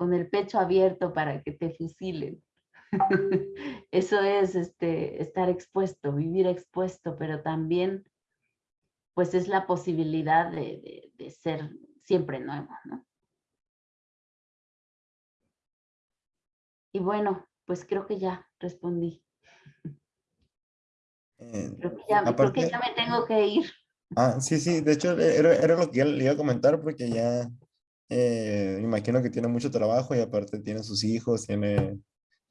con el pecho abierto para que te fusilen. Eso es este, estar expuesto, vivir expuesto, pero también pues es la posibilidad de, de ser siempre nuevo, ¿no? Y bueno, pues creo que ya respondí. Eh, creo, que ya, me tengo que ir. Ah, sí, sí, de hecho era, lo que le iba a comentar porque ya eh, imagino que tiene mucho trabajo y aparte tiene sus hijos, tiene,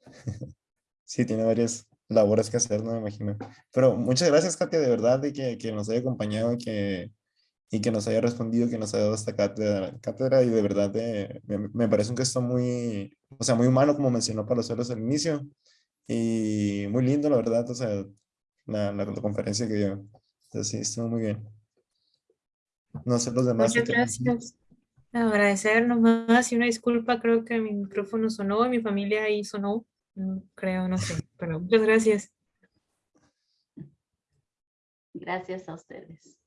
sí, tiene varias labores que hacer, no me imagino. Pero muchas gracias, Katia, de verdad, de que, que nos haya acompañado, que, y que nos haya respondido, que nos haya dado esta cátedra, cátedra y de verdad eh, me, parece un gesto muy, o sea, muy humano como mencionó para hacerlos al inicio y muy lindo la verdad, o sea, la, la, conferencia que dio. Entonces sí, estuvo muy bien. No sé los demás. Muchas gracias. Agradecer nomás y una disculpa, creo que mi micrófono sonó, mi familia ahí sonó, creo, no sé, pero muchas gracias. Gracias a ustedes.